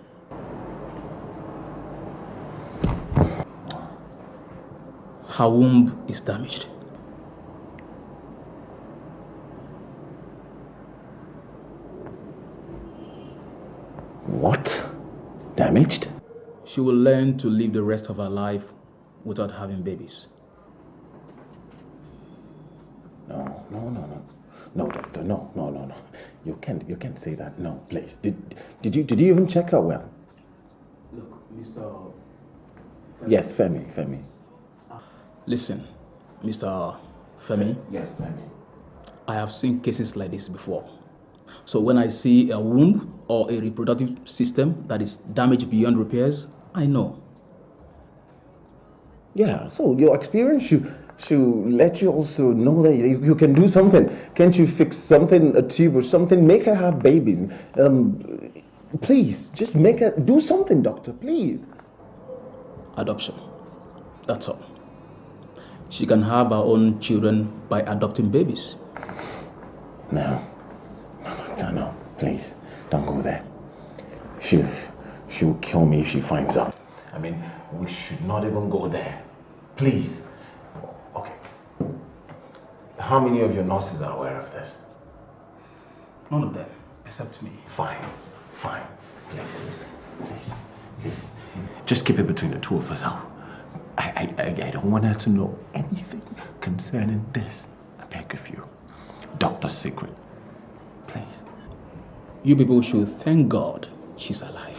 Her womb is damaged. What? Damaged? She will learn to live the rest of her life without having babies. No, no, no, no. No, doctor, no, no, no, no. You can't you can't say that. No, please. Did did you did you even check her well? Look, Mr. Yes, Femi, Femi. Listen, Mr. Femi. Yes, Femi. I have seen cases like this before. So when I see a womb or a reproductive system that is damaged beyond repairs, I know. Yeah, so your experience should should let you also know that you, you can do something. Can't you fix something, a tube or something? Make her have babies. Um, please, just make her do something, doctor. Please. Adoption. That's all. She can have her own children by adopting babies. No. No, no. Please, don't go there. She, she will kill me if she finds out. I mean, we should not even go there. Please. Okay. How many of your nurses are aware of this? None of them, except me. Fine. Fine. Please. Please. Please. Just keep it between the two of us. I'll, I, I, I, I don't want her to know anything concerning this. I beg of you. Doctor's secret. Please. You people should thank God she's alive.